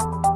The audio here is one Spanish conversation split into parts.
Muy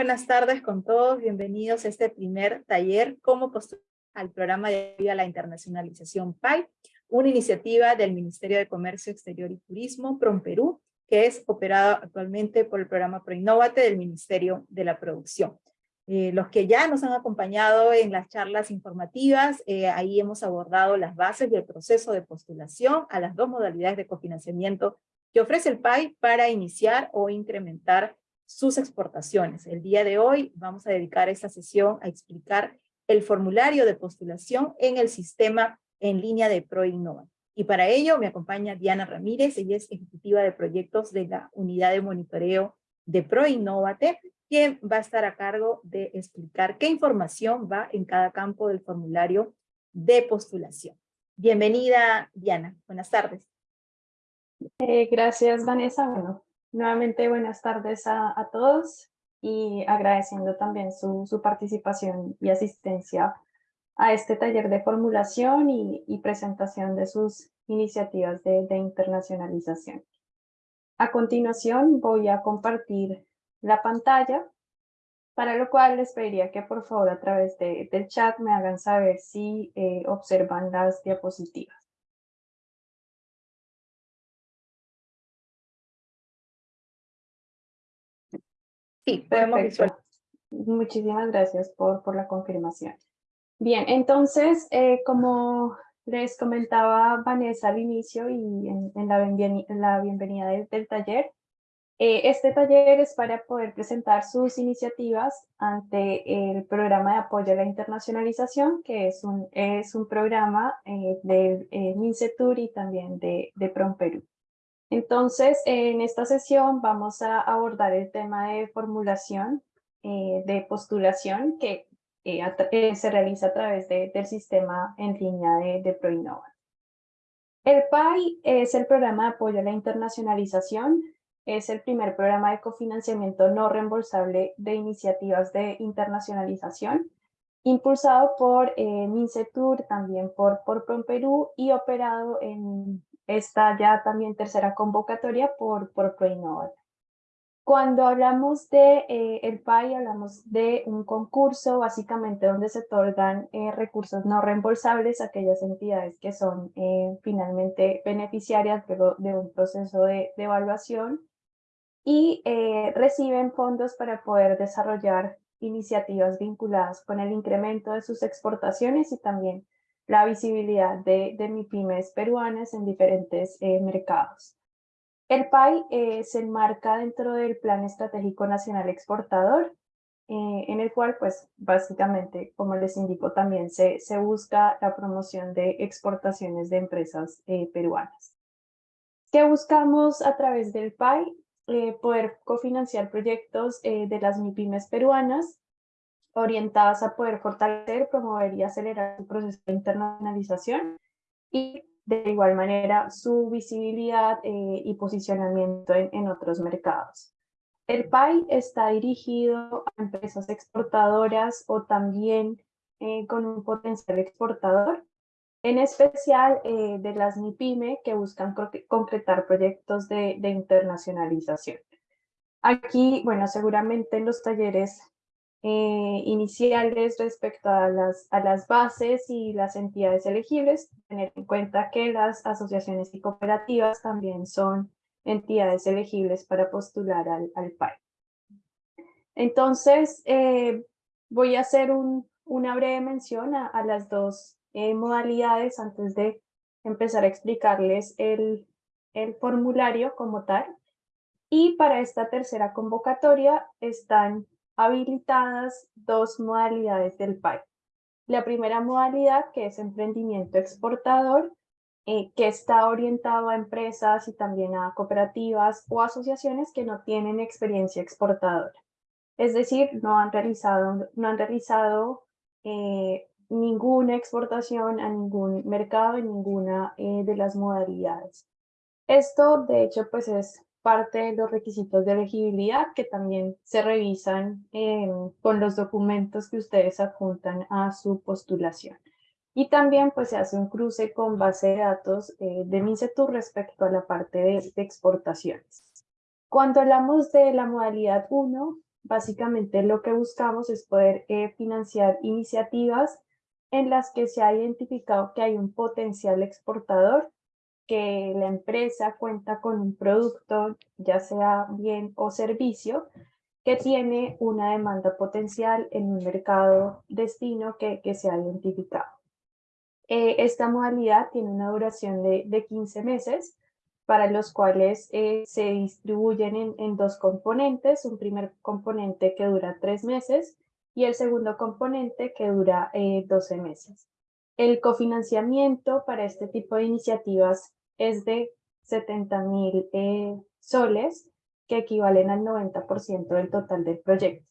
buenas tardes con todos, bienvenidos a este primer taller Cómo postular al programa de ayuda a la internacionalización PAI, una iniciativa del Ministerio de Comercio Exterior y Turismo, PROMPERÚ, que es operada actualmente por el programa ProInnovate del Ministerio de la Producción. Eh, los que ya nos han acompañado en las charlas informativas, eh, ahí hemos abordado las bases del proceso de postulación a las dos modalidades de cofinanciamiento que ofrece el PAI para iniciar o incrementar sus exportaciones. El día de hoy vamos a dedicar esta sesión a explicar el formulario de postulación en el sistema en línea de ProInnova. Y para ello me acompaña Diana Ramírez, ella es ejecutiva de proyectos de la unidad de monitoreo de ProInnovate, quien va a estar a cargo de explicar qué información va en cada campo del formulario de postulación. Bienvenida, Diana. Buenas tardes. Eh, gracias, Vanessa. Bueno, nuevamente buenas tardes a, todos y agradeciendo también su, su, participación y asistencia a este taller de formulación y, y presentación de sus iniciativas de, de, internacionalización. A continuación voy a compartir la pantalla, para lo cual les pediría que por favor a través de, del chat me hagan saber si eh, observan las diapositivas. Sí, podemos visualizar. Muchísimas gracias por, por la confirmación. Bien, entonces, eh, como les comentaba Vanessa al inicio y en, la, la, bienvenida del, taller, eh, este taller es para poder presentar sus iniciativas ante el programa de apoyo a la internacionalización, que es un, es un programa eh, del MINCETUR y también de, de PROMPERU. Entonces, en esta sesión vamos a abordar el tema de formulación, eh, de postulación, que eh, eh, se realiza a través del sistema en línea de, de ProInnova. El PAI es el programa de apoyo a la internacionalización, es el primer programa de cofinanciamiento no reembolsable de iniciativas de internacionalización, impulsado por MINCETUR, también por, por PROMPERU y operado en esta ya también tercera convocatoria por, por ProInnova. Cuando hablamos de eh, el PAI, hablamos de un concurso básicamente donde se otorgan eh, recursos no reembolsables a aquellas entidades que son eh, finalmente beneficiarias de un proceso de, de evaluación y reciben fondos para poder desarrollar iniciativas vinculadas con el incremento de sus exportaciones y también la visibilidad de, de MIPIMES peruanas en diferentes eh, mercados. El PAI eh, se enmarca dentro del Plan Estratégico Nacional Exportador, eh, en el cual, pues, básicamente, como les indico, también se, se busca la promoción de exportaciones de empresas peruanas. ¿Qué buscamos a través del PAI? poder cofinanciar proyectos de las MIPIMES peruanas orientadas a poder fortalecer, promover y acelerar su proceso de internacionalización y de igual manera su visibilidad eh, y posicionamiento en, otros mercados. El PAI está dirigido a empresas exportadoras o también eh, con un potencial exportador, en especial eh, de las MIPYME que buscan concretar proyectos de, de internacionalización. Aquí, bueno, seguramente en los talleres eh, iniciales respecto a las, a las bases y las entidades elegibles, tener en cuenta que las asociaciones y cooperativas también son entidades elegibles para postular al, al PAI. Entonces, eh, voy a hacer un, una breve mención a, las dos eh, modalidades antes de empezar a explicarles el, el formulario como tal. Y para esta tercera convocatoria están habilitadas dos modalidades del PAI. La primera modalidad, que es emprendimiento exportador, eh, que está orientado a empresas y también a cooperativas o asociaciones que no tienen experiencia exportadora. Es decir, no han realizado, no han realizado eh, ninguna exportación a ningún mercado en ninguna eh, de las modalidades. Esto, de hecho, pues es parte de los requisitos de elegibilidad que también se revisan con los documentos que ustedes adjuntan a su postulación. Y también pues se hace un cruce con base de datos eh, de MINCETUR respecto a la parte de, exportaciones. Cuando hablamos de la modalidad 1, básicamente lo que buscamos es poder eh, financiar iniciativas en las que se ha identificado que hay un potencial exportador que la empresa cuenta con un producto, ya sea bien o servicio, que tiene una demanda potencial en un mercado destino que, se ha identificado. Eh, esta modalidad tiene una duración de, de 15 meses, para los cuales eh, se distribuyen en, en, dos componentes, un primer componente que dura tres meses y el segundo componente que dura eh, 12 meses. El cofinanciamiento para este tipo de iniciativas es de 70 mil eh, soles, que equivalen al 90% del total del proyecto.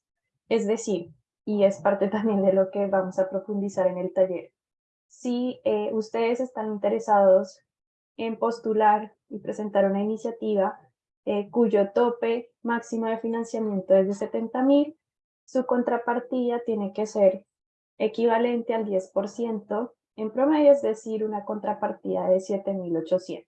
Es decir, y es parte también de lo que vamos a profundizar en el taller, si eh, ustedes están interesados en postular y presentar una iniciativa eh, cuyo tope máximo de financiamiento es de 70 mil, su contrapartida tiene que ser equivalente al 10% en promedio, es decir, una contrapartida de 7.800.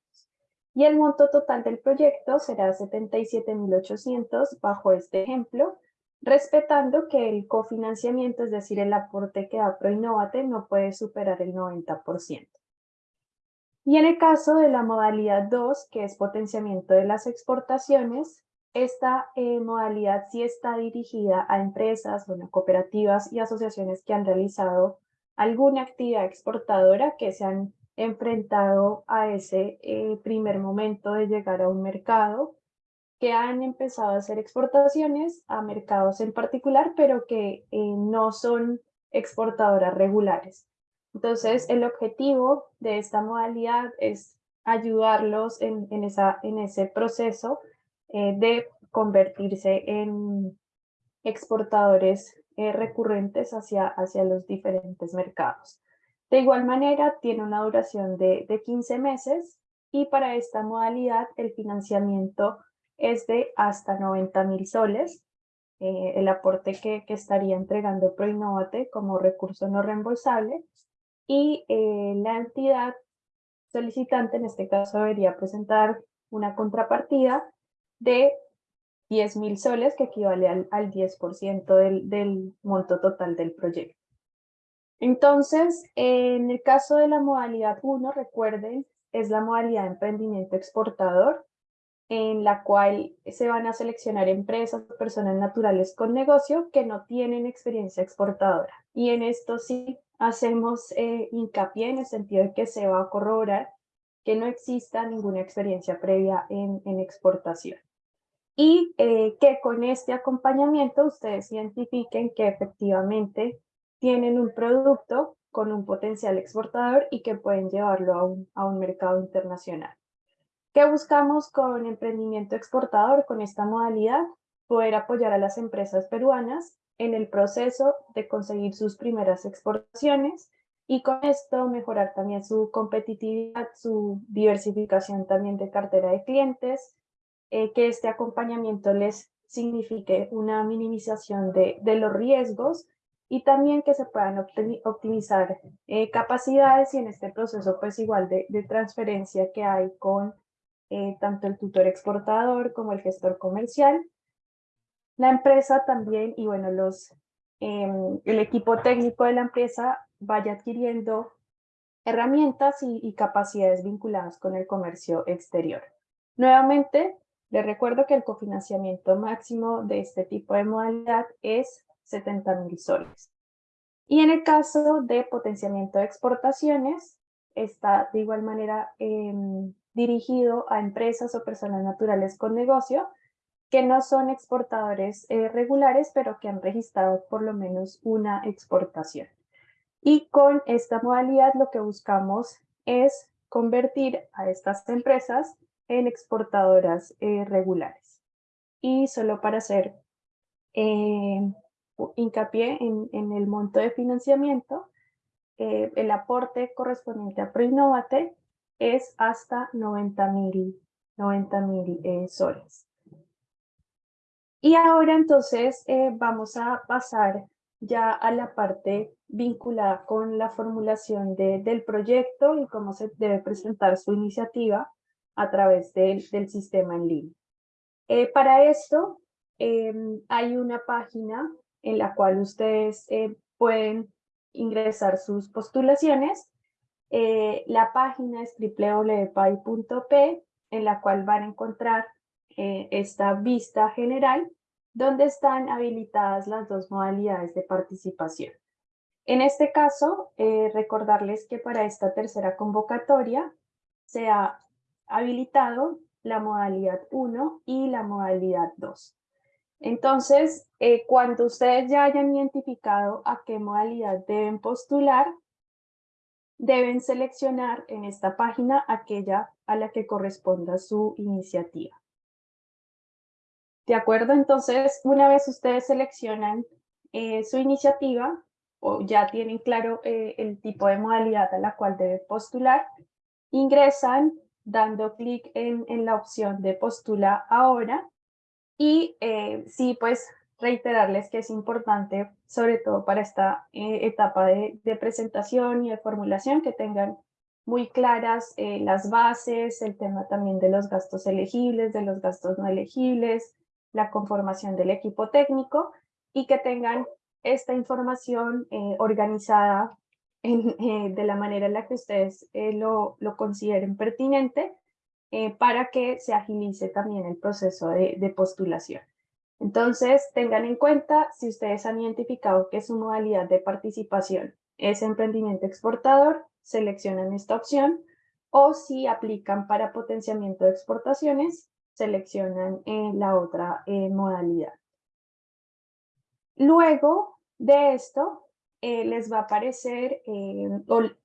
Y el monto total del proyecto será 77.800 bajo este ejemplo, respetando que el cofinanciamiento, es decir, el aporte que da ProInnovate, no puede superar el 90%. Y en el caso de la modalidad 2, que es potenciamiento de las exportaciones, esta eh, modalidad sí está dirigida a empresas, cooperativas y asociaciones que han realizado alguna actividad exportadora que se han enfrentado a ese eh, primer momento de llegar a un mercado, que han empezado a hacer exportaciones a mercados en particular, pero que eh, no son exportadoras regulares. Entonces, el objetivo de esta modalidad es ayudarlos en, esa, en ese proceso eh, de convertirse en exportadores eh, recurrentes hacia, hacia los diferentes mercados. De igual manera, tiene una duración de, de 15 meses y para esta modalidad el financiamiento es de hasta 90 mil soles, eh, el aporte que, que, estaría entregando ProInnovate como recurso no reembolsable y la entidad solicitante en este caso debería presentar una contrapartida de 10 mil soles, que equivale al, al 10% del, monto total del proyecto. Entonces, en el caso de la modalidad 1, recuerden, es la modalidad de emprendimiento exportador, en la cual se van a seleccionar empresas personas naturales con negocio que no tienen experiencia exportadora. Y en esto sí hacemos eh, hincapié en el sentido de que se va a corroborar que no exista ninguna experiencia previa en exportación y eh, que con este acompañamiento ustedes identifiquen que efectivamente tienen un producto con un potencial exportador y que pueden llevarlo a un, a un mercado internacional. ¿Qué buscamos con emprendimiento exportador, con esta modalidad? Poder apoyar a las empresas peruanas en el proceso de conseguir sus primeras exportaciones y con esto mejorar también su competitividad, su diversificación también de cartera de clientes, eh, que este acompañamiento les signifique una minimización de, de los riesgos y también que se puedan optimizar eh, capacidades y en este proceso pues igual de, de transferencia que hay con eh, tanto el tutor exportador como el gestor comercial. La empresa también y bueno, los, em, el equipo técnico de la empresa vaya adquiriendo herramientas y, y capacidades vinculadas con el comercio exterior. Nuevamente, les recuerdo que el cofinanciamiento máximo de este tipo de modalidad es 70 mil soles. Y en el caso de potenciamiento de exportaciones, está de igual manera em, dirigido a empresas o personas naturales con negocio que no son exportadores eh, regulares, pero que han registrado por lo menos una exportación. Y con esta modalidad lo que buscamos es convertir a estas empresas en exportadoras eh, regulares. Y solo para hacer eh, hincapié en, el monto de financiamiento, eh, el aporte correspondiente a ProInnovate es hasta 90 mil 90, soles. Y ahora entonces vamos a pasar ya a la parte vinculada con la formulación de, del proyecto y cómo se debe presentar su iniciativa a través del, sistema en línea. Eh, para esto em, hay una página en la cual ustedes eh, pueden ingresar sus postulaciones. Eh, la página es www.pai.p en la cual van a encontrar esta vista general donde están habilitadas las dos modalidades de participación. En este caso, recordarles que para esta tercera convocatoria se ha habilitado la modalidad 1 y la modalidad 2. Entonces, eh, cuando ustedes ya hayan identificado a qué modalidad deben postular, deben seleccionar en esta página aquella a la que corresponda su iniciativa. ¿De acuerdo? Entonces, una vez ustedes seleccionan eh, su iniciativa o ya tienen claro eh, el tipo de modalidad a la cual deben postular, ingresan dando clic en, en, la opción de postula ahora. Y eh, sí, pues reiterarles que es importante, sobre todo para esta eh, etapa de, de, presentación y de formulación, que tengan muy claras eh, las bases, el tema también de los gastos elegibles, de los gastos no elegibles, la conformación del equipo técnico y que tengan esta información organizada en, de la manera en la que ustedes lo, lo consideren pertinente para que se agilice también el proceso de, de postulación. Entonces, tengan en cuenta si ustedes han identificado que su modalidad de participación es emprendimiento exportador, seleccionan esta opción, o si aplican para potenciamiento de exportaciones, seleccionan eh, la otra eh, modalidad. Luego de esto, eh, les va a aparecer,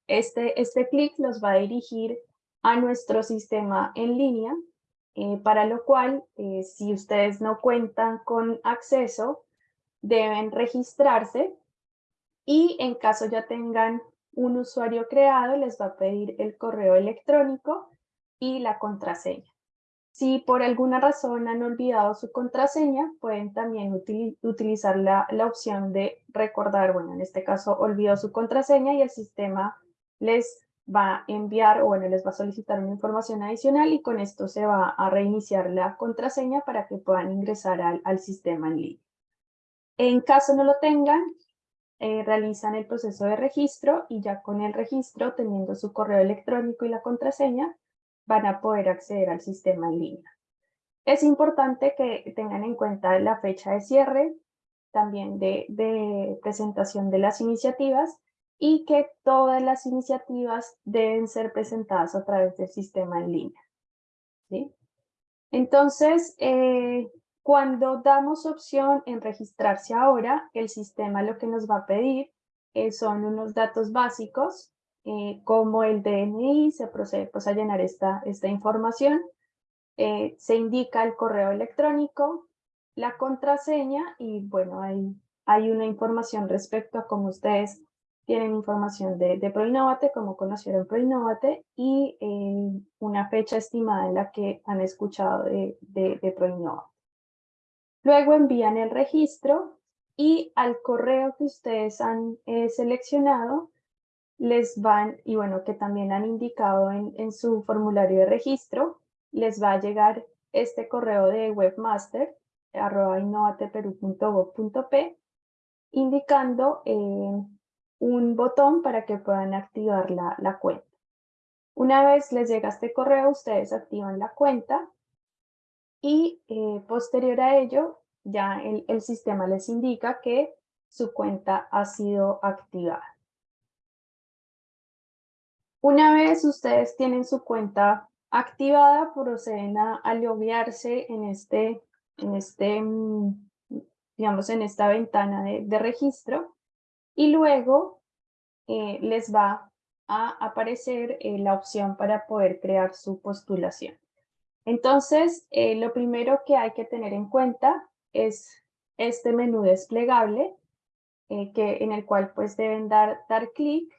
este, este clic los va a dirigir a nuestro sistema en línea, eh, para lo cual, eh, si ustedes no cuentan con acceso, deben registrarse y en caso ya tengan un usuario creado, les va a pedir el correo electrónico y la contraseña. Si por alguna razón han olvidado su contraseña, pueden también utilizar la, opción de recordar, bueno, en este caso olvidó su contraseña y el sistema les va a enviar o bueno, les va a solicitar una información adicional y con esto se va a reiniciar la contraseña para que puedan ingresar al, al sistema en línea. En caso no lo tengan, eh, realizan el proceso de registro y ya con el registro, teniendo su correo electrónico y la contraseña, van a poder acceder al sistema en línea. Es importante que tengan en cuenta la fecha de cierre, también de, presentación de las iniciativas y que todas las iniciativas deben ser presentadas a través del sistema en línea. Entonces, eh, cuando damos opción en registrarse ahora, el sistema lo que nos va a pedir eh, son unos datos básicos, eh, como el DNI, se procede pues, a llenar esta, esta información, se indica el correo electrónico, la contraseña y bueno, hay, hay una información respecto a cómo ustedes tienen información de, de Proinnovate, como conocieron Proinnovate, y eh, una fecha estimada en la que han escuchado de, de, de. Luego envían el registro y al correo que ustedes han eh, seleccionado les van, y bueno, que también han indicado en, en su formulario de registro, les va a llegar este correo de webmaster arroba innovateperu.gov.p indicando eh, un botón para que puedan activar la, la cuenta. Una vez les llega este correo, ustedes activan la cuenta y eh, posterior a ello ya el, el sistema les indica que su cuenta ha sido activada. Una vez ustedes tienen su cuenta activada, proceden a, a loguearse en este, en este, mm, digamos, en esta ventana de, registro y luego eh, les va a aparecer eh, la opción para poder crear su postulación. Entonces, eh, lo primero que hay que tener en cuenta es este menú desplegable, que, en el cual pues deben dar, dar clic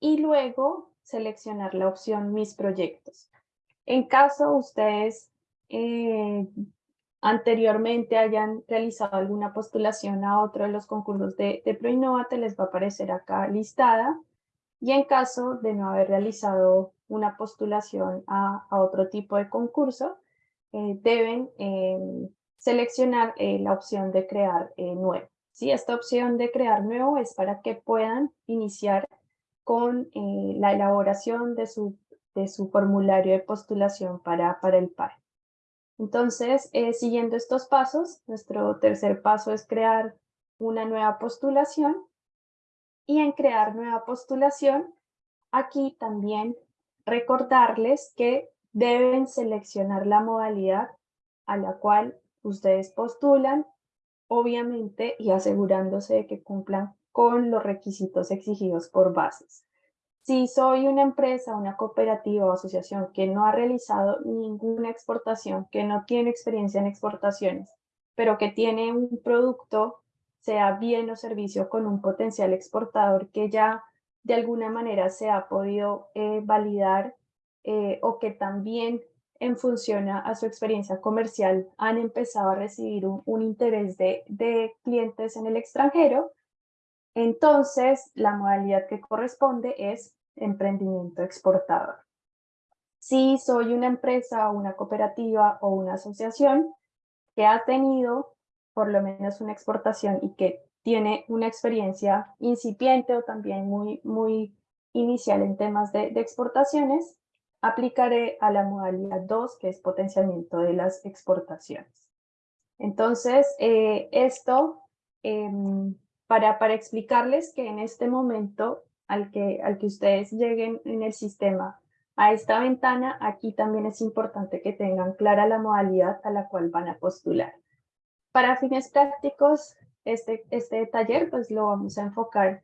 y luego seleccionar la opción Mis proyectos. En caso ustedes anteriormente hayan realizado alguna postulación a otro de los concursos de, de ProInnovate, les va a aparecer acá listada. Y en caso de no haber realizado una postulación a, otro tipo de concurso, eh, deben em, seleccionar eh, la opción de crear eh, nuevo. ¿Sí? Esta opción de crear nuevo es para que puedan iniciar con la elaboración de su, de su formulario de postulación para, para el PAE. Entonces, eh, siguiendo estos pasos, nuestro tercer paso es crear una nueva postulación. Y en crear nueva postulación, aquí también recordarles que deben seleccionar la modalidad a la cual ustedes postulan, obviamente, y asegurándose de que cumplan con los requisitos exigidos por bases. Si soy una empresa, una cooperativa o asociación que no ha realizado ninguna exportación, que no tiene experiencia en exportaciones, pero que tiene un producto, sea bien o servicio, con un potencial exportador que ya de alguna manera se ha podido eh, validar eh, o que también en función a, su experiencia comercial han empezado a recibir un, interés de, de clientes en el extranjero, entonces la modalidad que corresponde es emprendimiento exportador. Si soy una empresa, una cooperativa o una asociación que ha tenido por lo menos una exportación y que tiene una experiencia incipiente o también muy, muy inicial en temas de, exportaciones, aplicaré a la modalidad 2, que es potenciamiento de las exportaciones. Entonces, eh, esto, em, para, para explicarles que en este momento al que, al que ustedes lleguen en el sistema a esta ventana, aquí también es importante que tengan clara la modalidad a la cual van a postular. Para fines prácticos, este, este taller pues lo vamos a enfocar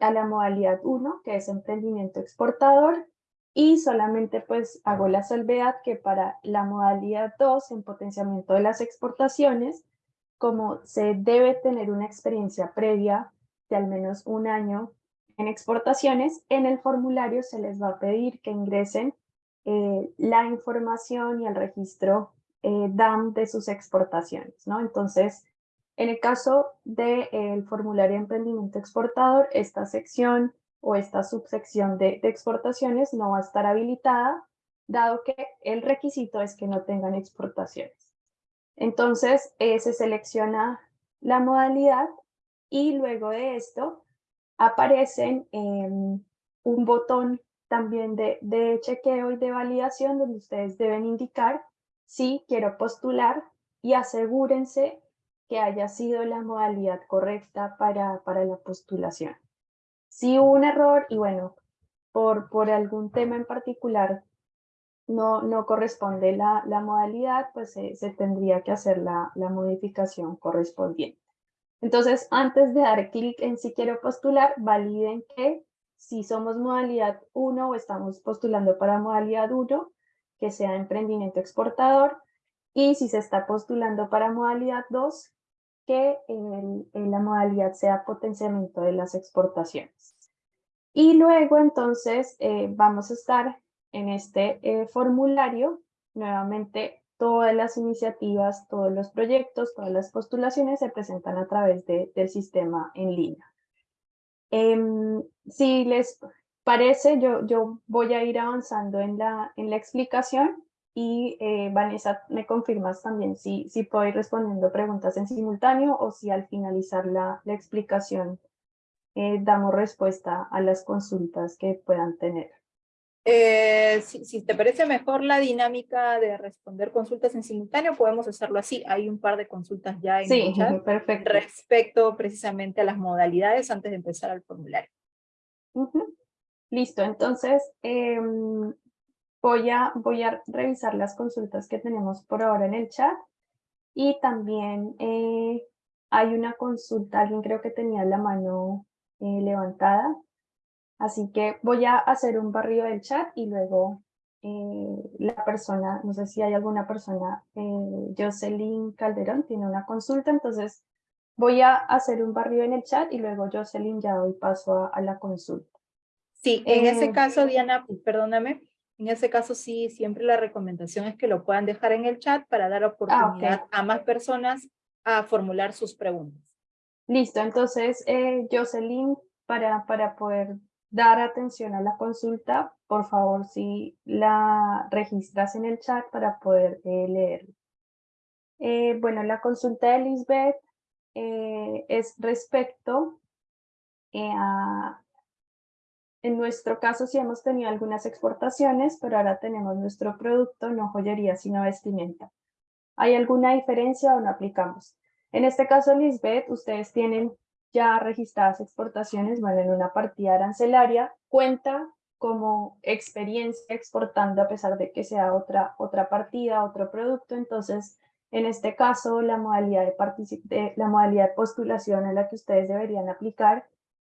a la modalidad 1, que es emprendimiento exportador, y solamente pues hago la salvedad que para la modalidad 2, en potenciamiento de las exportaciones, como se debe tener una experiencia previa de al menos un año en exportaciones, en el formulario se les va a pedir que ingresen eh, la información y el registro eh, DAM de sus exportaciones, ¿no? Entonces, en el caso del formulario de emprendimiento exportador, esta sección o esta subsección de, de exportaciones no va a estar habilitada, dado que el requisito es que no tengan exportaciones. Entonces, eh, se selecciona la modalidad y luego de esto aparecen un botón también de, de chequeo y de validación donde ustedes deben indicar si quiero postular y asegúrense que haya sido la modalidad correcta para, para la postulación. Si hubo un error y bueno, por, por algún tema en particular no, no corresponde la, la modalidad, pues se, se tendría que hacer la, la modificación correspondiente. Entonces, antes de dar clic en si quiero postular, validen que si somos modalidad 1 o estamos postulando para modalidad 1, que sea emprendimiento exportador, y si se está postulando para modalidad 2, que en la modalidad sea potenciamiento de las exportaciones. Y luego entonces eh, vamos a estar en este eh, formulario, nuevamente todas las iniciativas, todos los proyectos, todas las postulaciones se presentan a través de, del sistema en línea. Em, si les parece, yo, yo voy a ir avanzando en la, en la explicación y eh, Vanessa, me confirmas también si, si puedo ir respondiendo preguntas en simultáneo o si al finalizar la, la explicación eh, damos respuesta a las consultas que puedan tener. Eh, si, te parece mejor la dinámica de responder consultas en simultáneo, podemos hacerlo así. Hay un par de consultas ya en el chat perfecto. respecto precisamente a las modalidades antes de empezar al formulario. Listo, entonces em, voy, a, voy a revisar las consultas que tenemos por ahora en el chat y también eh, hay una consulta, alguien creo que tenía la mano eh, levantada. Así que voy a hacer un barrido del chat y luego eh, la persona, no sé si hay alguna persona, eh, Jocelyn Calderón tiene una consulta, entonces voy a hacer un barrido en el chat y luego Jocelyn ya doy paso a, la consulta. Sí, en ese eh, caso, Diana, perdóname, en ese caso sí, siempre la recomendación es que lo puedan dejar en el chat para dar ah, oportunidad a más personas a formular sus preguntas. Listo, entonces Jocelyn, para, para poder dar atención a la consulta, por favor, si la registras en el chat para poder eh, leerlo. Eh, bueno, la consulta de Lisbeth eh, es respecto a, en nuestro caso sí hemos tenido algunas exportaciones, pero ahora tenemos nuestro producto, no joyería, sino vestimenta. ¿Hay alguna diferencia o no aplicamos? En este caso, Lisbeth, ustedes tienen ya registradas exportaciones, bueno, en una partida arancelaria, cuenta como experiencia exportando a pesar de que sea otra, otra partida, otro producto. Entonces, en este caso, la modalidad de, la modalidad de postulación a la que ustedes deberían aplicar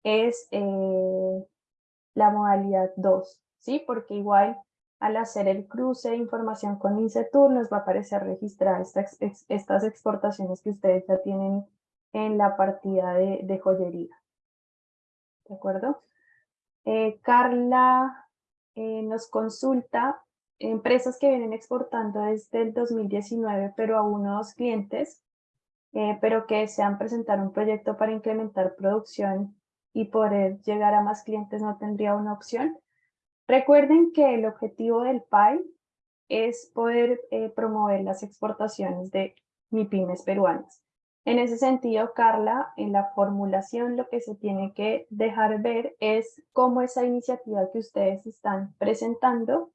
es eh, la modalidad 2, ¿sí? Porque igual al hacer el cruce de información con INSETUR nos va a aparecer registrar estas, estas exportaciones que ustedes ya tienen en la partida de, joyería. ¿De acuerdo? Eh, Carla eh, nos consulta empresas que vienen exportando desde el 2019, pero a unos clientes, eh, pero que desean presentar un proyecto para incrementar producción y poder llegar a más clientes no tendría una opción. Recuerden que el objetivo del PAI es poder promover las exportaciones de MIPIMES peruanas. En ese sentido, Carla, en la formulación lo que se tiene que dejar ver es cómo esa iniciativa que ustedes están presentando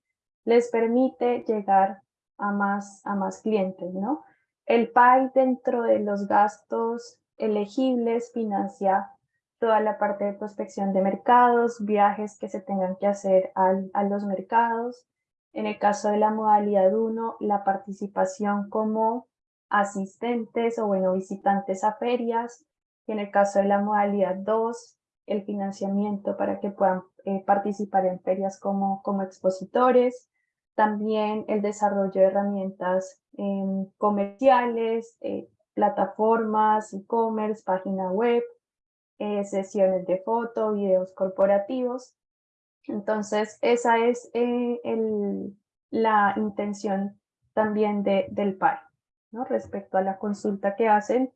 les permite llegar a más, a más clientes, ¿no? El PAI dentro de los gastos elegibles financia toda la parte de prospección de mercados, viajes que se tengan que hacer a los mercados. En el caso de la modalidad 1, la participación como asistentes o bueno, visitantes a ferias. Y en el caso de la modalidad 2, el financiamiento para que puedan eh, participar en ferias como, como expositores también el desarrollo de herramientas em, comerciales, eh, plataformas, e-commerce, página web, eh, sesiones de foto, videos corporativos. Entonces, esa es eh, la intención también de, del PAI, ¿no? respecto a la consulta que hacen.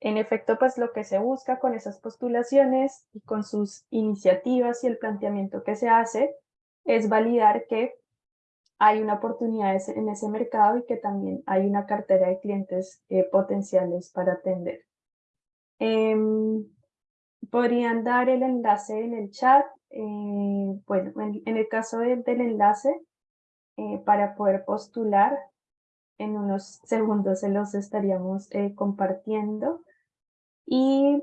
En efecto, pues lo que se busca con esas postulaciones y con sus iniciativas y el planteamiento que se hace es validar que hay una oportunidad en ese mercado y que también hay una cartera de clientes eh, potenciales para atender. Em, podrían dar el enlace en el chat. Eh, bueno, en, el caso del enlace, eh, para poder postular, en unos segundos se los estaríamos compartiendo. Y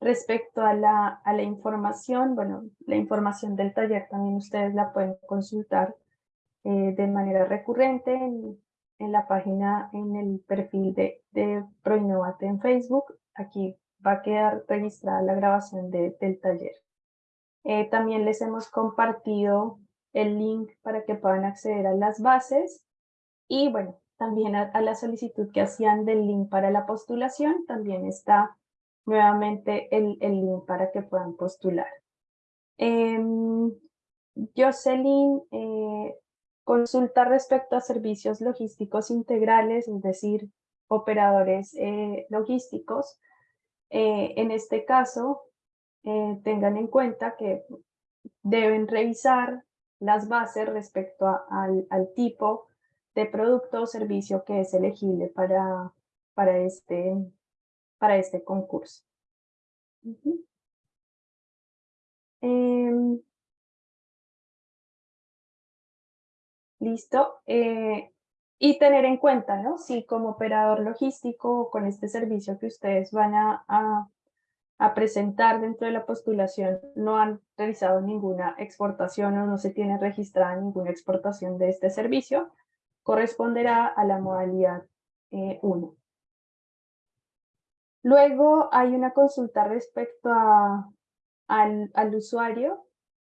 respecto a la, a la información, bueno, la información del taller también ustedes la pueden consultar eh, de manera recurrente en, en, la página, en el perfil de, de Proinnovate en Facebook. Aquí va a quedar registrada la grabación de, del taller. Eh, también les hemos compartido el link para que puedan acceder a las bases y bueno, también a, la solicitud que hacían del link para la postulación, también está nuevamente el, el link para que puedan postular. Eh, Jocelyn Consulta respecto a servicios logísticos integrales, es decir, operadores eh, logísticos. Eh, en este caso, eh, tengan en cuenta que deben revisar las bases respecto al, tipo de producto o servicio que es elegible para, para, este, para este concurso. ¿Listo? Eh, y tener en cuenta, ¿no? Si como operador logístico o con este servicio que ustedes van a, a, presentar dentro de la postulación no han realizado ninguna exportación o no se tiene registrada ninguna exportación de este servicio, corresponderá a la modalidad 1. Eh, Luego hay una consulta respecto al, usuario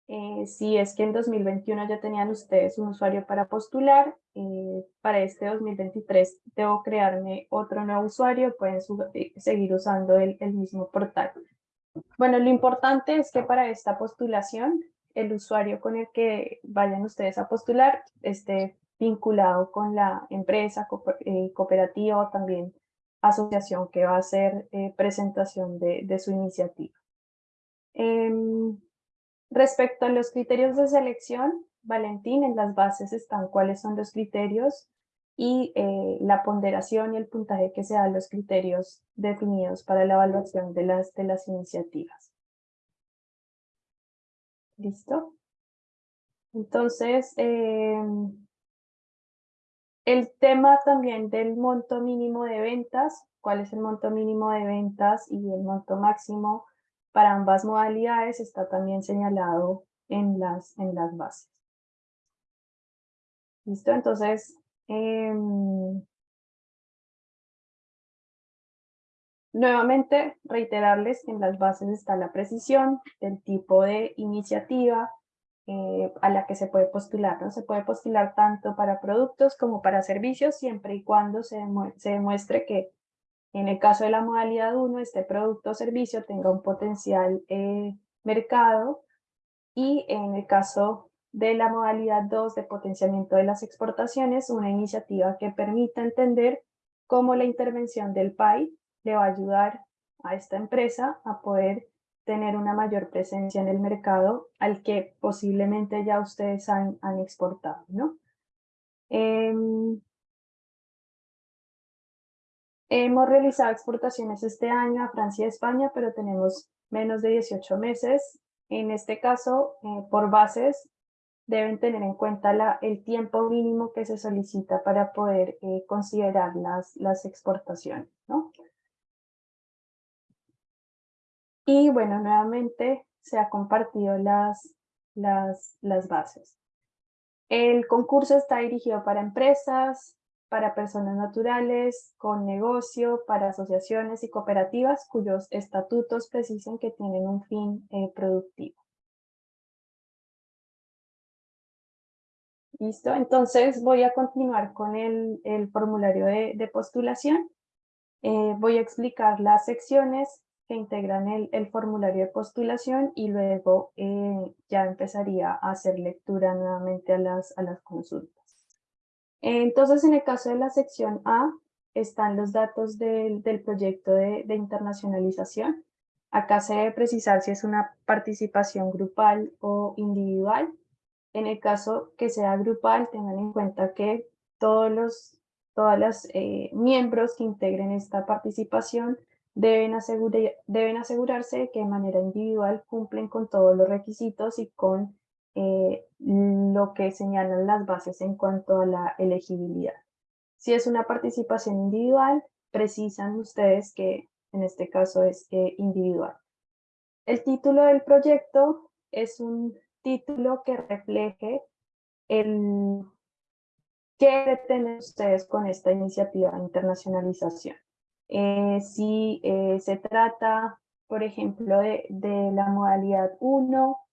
eh, si es que en 2021 ya tenían ustedes un usuario para postular, eh, para este 2023 debo crearme otro nuevo usuario, pueden seguir usando el, el, mismo portal. Bueno, lo importante es que para esta postulación, el usuario con el que vayan ustedes a postular esté vinculado con la empresa, cooperativa o también asociación que va a hacer presentación de, su iniciativa. Em, Respecto a los criterios de selección, Valentín, en las bases están cuáles son los criterios y eh, la ponderación y el puntaje que se da a los criterios definidos para la evaluación de las, de las iniciativas. ¿Listo? Entonces, em, el tema también del monto mínimo de ventas, cuál es el monto mínimo de ventas y el monto máximo para ambas modalidades está también señalado en las, en las bases. ¿Listo? Entonces, em, nuevamente reiterarles que en las bases está la precisión, del tipo de iniciativa eh, a la que se puede postular. ¿no? Se puede postular tanto para productos como para servicios, siempre y cuando se, demuestre que en el caso de la modalidad 1, este producto o servicio tenga un potencial eh, mercado y en el caso de la modalidad 2 de potenciamiento de las exportaciones, una iniciativa que permita entender cómo la intervención del PAI le va a ayudar a esta empresa a poder tener una mayor presencia en el mercado al que posiblemente ya ustedes han, han exportado. ¿no? Em, hemos realizado exportaciones este año a Francia y España, pero tenemos menos de 18 meses. En este caso, eh, por bases, deben tener en cuenta el tiempo mínimo que se solicita para poder eh, considerar las, las exportaciones. ¿no? Y bueno, nuevamente se ha compartido las, las, bases. El concurso está dirigido para empresas, para personas naturales, con negocio, para asociaciones y cooperativas cuyos estatutos precisan que tienen un fin eh, productivo. ¿Listo? Entonces voy a continuar con el, el formulario de, postulación. Eh, voy a explicar las secciones que integran el, el formulario de postulación y luego eh, ya empezaría a hacer lectura nuevamente a las, a las consultas. Entonces, en el caso de la sección A, están los datos del, del proyecto de, de, internacionalización. Acá se debe precisar si es una participación grupal o individual. En el caso que sea grupal, tengan en cuenta que todos los todas las eh, miembros que integren esta participación deben, asegurar, deben asegurarse que de manera individual cumplen con todos los requisitos y con eh, lo que señalan las bases en cuanto a la elegibilidad. Si es una participación individual, precisan ustedes que en este caso es eh, individual. El título del proyecto es un título que refleje el qué pretenden ustedes con esta iniciativa de internacionalización. Eh, si se trata, por ejemplo, de, la modalidad 1,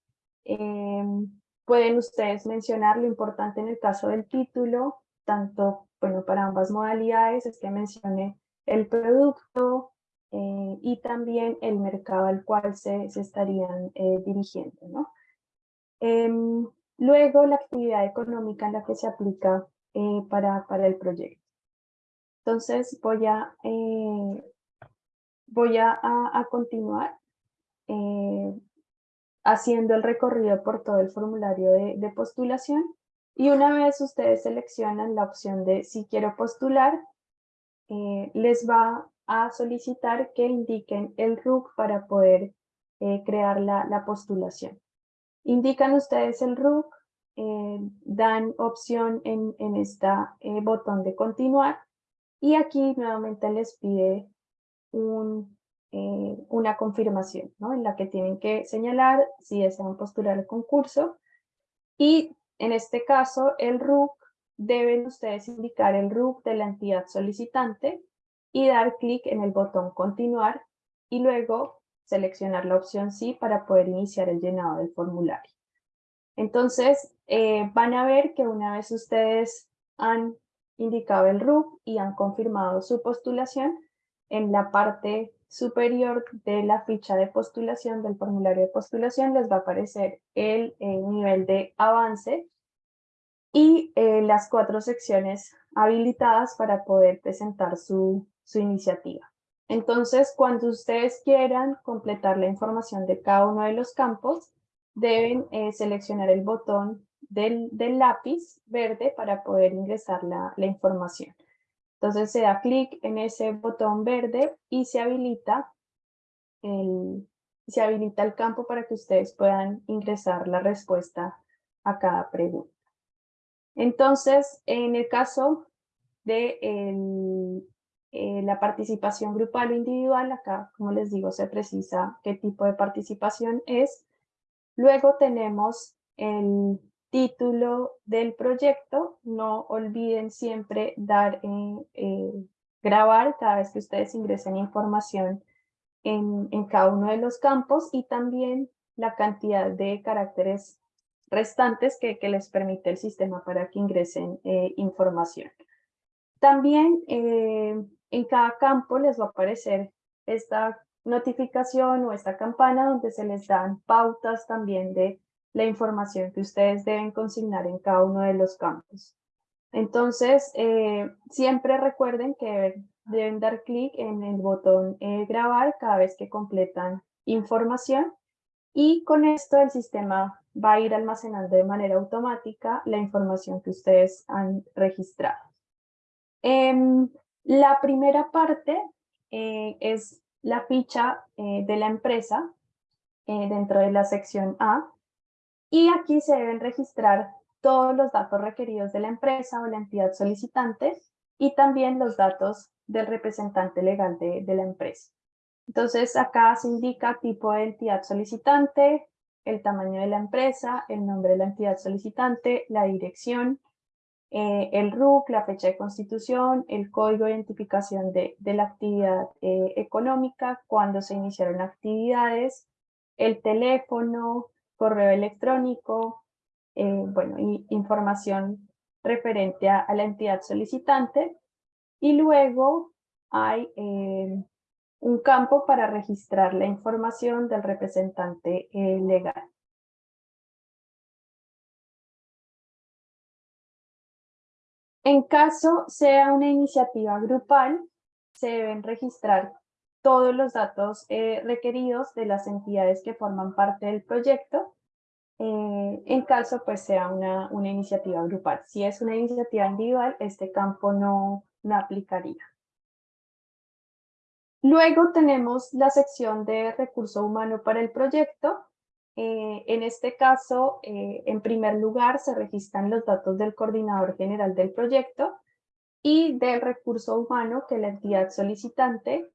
Em, pueden ustedes mencionar lo importante en el caso del título, tanto bueno, para ambas modalidades, es que mencione el producto eh, y también el mercado al cual se, se estarían eh, dirigiendo. ¿no? Em, luego, la actividad económica en la que se aplica eh, para, para el proyecto. Entonces, voy a, voy a, a continuar haciendo el recorrido por todo el formulario de, postulación y una vez ustedes seleccionan la opción de si quiero postular, eh, les va a solicitar que indiquen el RUC para poder eh, crear la, postulación. Indican ustedes el RUC, eh, dan opción en, en este botón de continuar y aquí nuevamente les pide eh, una confirmación, ¿no? en la que tienen que señalar si desean postular el concurso y en este caso el RUC deben ustedes indicar el RUC de la entidad solicitante y dar clic en el botón continuar y luego seleccionar la opción sí para poder iniciar el llenado del formulario. Entonces eh, van a ver que una vez ustedes han indicado el RUC y han confirmado su postulación, en la parte superior de la ficha de postulación, del formulario de postulación, les va a aparecer el, eh, nivel de avance y eh, las cuatro secciones habilitadas para poder presentar su, su iniciativa. Entonces, cuando ustedes quieran completar la información de cada uno de los campos, deben eh, seleccionar el botón del, lápiz verde para poder ingresar la, la información. Entonces se da clic en ese botón verde y se habilita, el, se habilita el campo para que ustedes puedan ingresar la respuesta a cada pregunta. Entonces, en el caso de eh, la participación grupal o individual, acá, como les digo, se precisa qué tipo de participación es. Luego tenemos el título del proyecto. No olviden siempre dar eh, grabar cada vez que ustedes ingresen información en, en cada uno de los campos y también la cantidad de caracteres restantes que, que les permite el sistema para que ingresen eh, información. También eh, en cada campo les va a aparecer esta notificación o esta campana donde se les dan pautas también de la información que ustedes deben consignar en cada uno de los campos. Entonces, eh, siempre recuerden que deben dar clic en el botón eh, grabar cada vez que completan información y con esto el sistema va a ir almacenando de manera automática la información que ustedes han registrado. Em, la primera parte eh, es la ficha de la empresa dentro de la sección A, y aquí se deben registrar todos los datos requeridos de la empresa o la entidad solicitante y también los datos del representante legal de, la empresa. Entonces acá se indica tipo de entidad solicitante, el tamaño de la empresa, el nombre de la entidad solicitante, la dirección, eh, el RUC, la fecha de constitución, el código de identificación de, la actividad eh, económica, cuándo se iniciaron actividades, el teléfono, correo electrónico, eh, bueno, y información referente a, la entidad solicitante. Y luego hay eh, un campo para registrar la información del representante eh, legal. En caso sea una iniciativa grupal, se deben registrar todos los datos eh, requeridos de las entidades que forman parte del proyecto, eh, en caso pues sea una, una iniciativa grupal. Si es una iniciativa individual, este campo no, no aplicaría. Luego tenemos la sección de recurso humano para el proyecto. Eh, en este caso, en primer lugar, se registran los datos del coordinador general del proyecto y del recurso humano que la entidad solicitante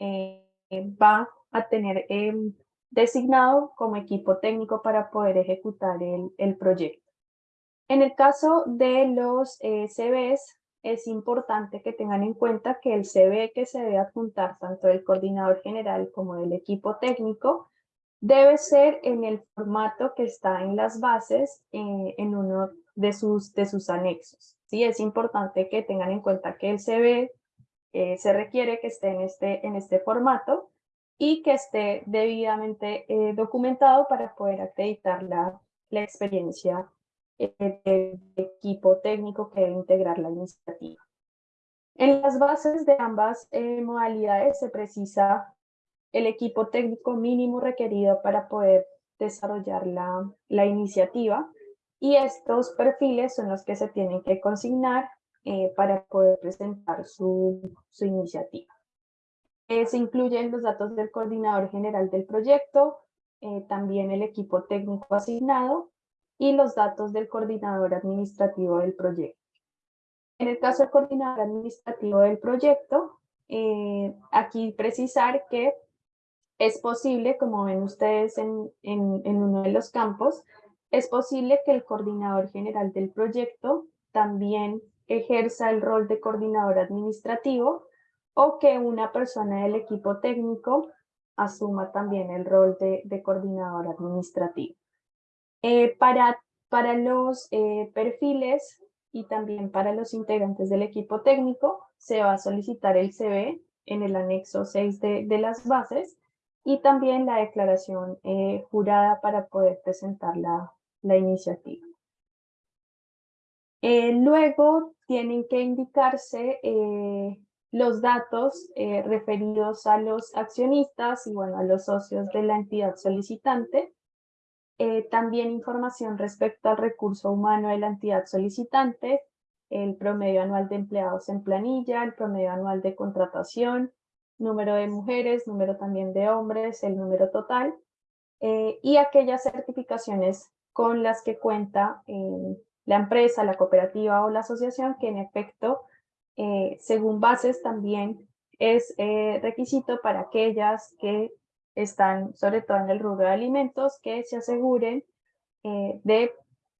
va a tener em, designado como equipo técnico para poder ejecutar el, el proyecto. En el caso de los eh, CVs, es importante que tengan en cuenta que el CV que se debe adjuntar tanto del coordinador general como del equipo técnico debe ser en el formato que está en las bases eh, en uno de sus, de sus anexos. Sí, es importante que tengan en cuenta que el CV eh, se requiere que esté en este, en este formato y que esté debidamente eh, documentado para poder acreditar la, la experiencia eh, del equipo técnico que debe integrar la iniciativa. En las bases de ambas modalidades se precisa el equipo técnico mínimo requerido para poder desarrollar la, la iniciativa y estos perfiles son los que se tienen que consignar eh, para poder presentar su, su iniciativa. Eh, se incluyen los datos del coordinador general del proyecto, eh, también el equipo técnico asignado y los datos del coordinador administrativo del proyecto. En el caso del coordinador administrativo del proyecto, aquí precisar que es posible, como ven ustedes en, en, en uno de los campos, es posible que el coordinador general del proyecto también ejerza el rol de coordinador administrativo o que una persona del equipo técnico asuma también el rol de, coordinador administrativo. Eh, para, para los eh, perfiles y también para los integrantes del equipo técnico se va a solicitar el CV en el anexo 6 de, las bases y también la declaración eh, jurada para poder presentar la, la iniciativa. Luego tienen que indicarse eh, los datos eh, referidos a los accionistas y bueno, a los socios de la entidad solicitante. Eh, también información respecto al recurso humano de la entidad solicitante, el promedio anual de empleados en planilla, el promedio anual de contratación, número de mujeres, número también de hombres, el número total, y aquellas certificaciones con las que cuenta la empresa, la cooperativa o la asociación, que en efecto, eh, según bases también es eh, requisito para aquellas que están sobre todo en el rubro de alimentos que se aseguren eh, de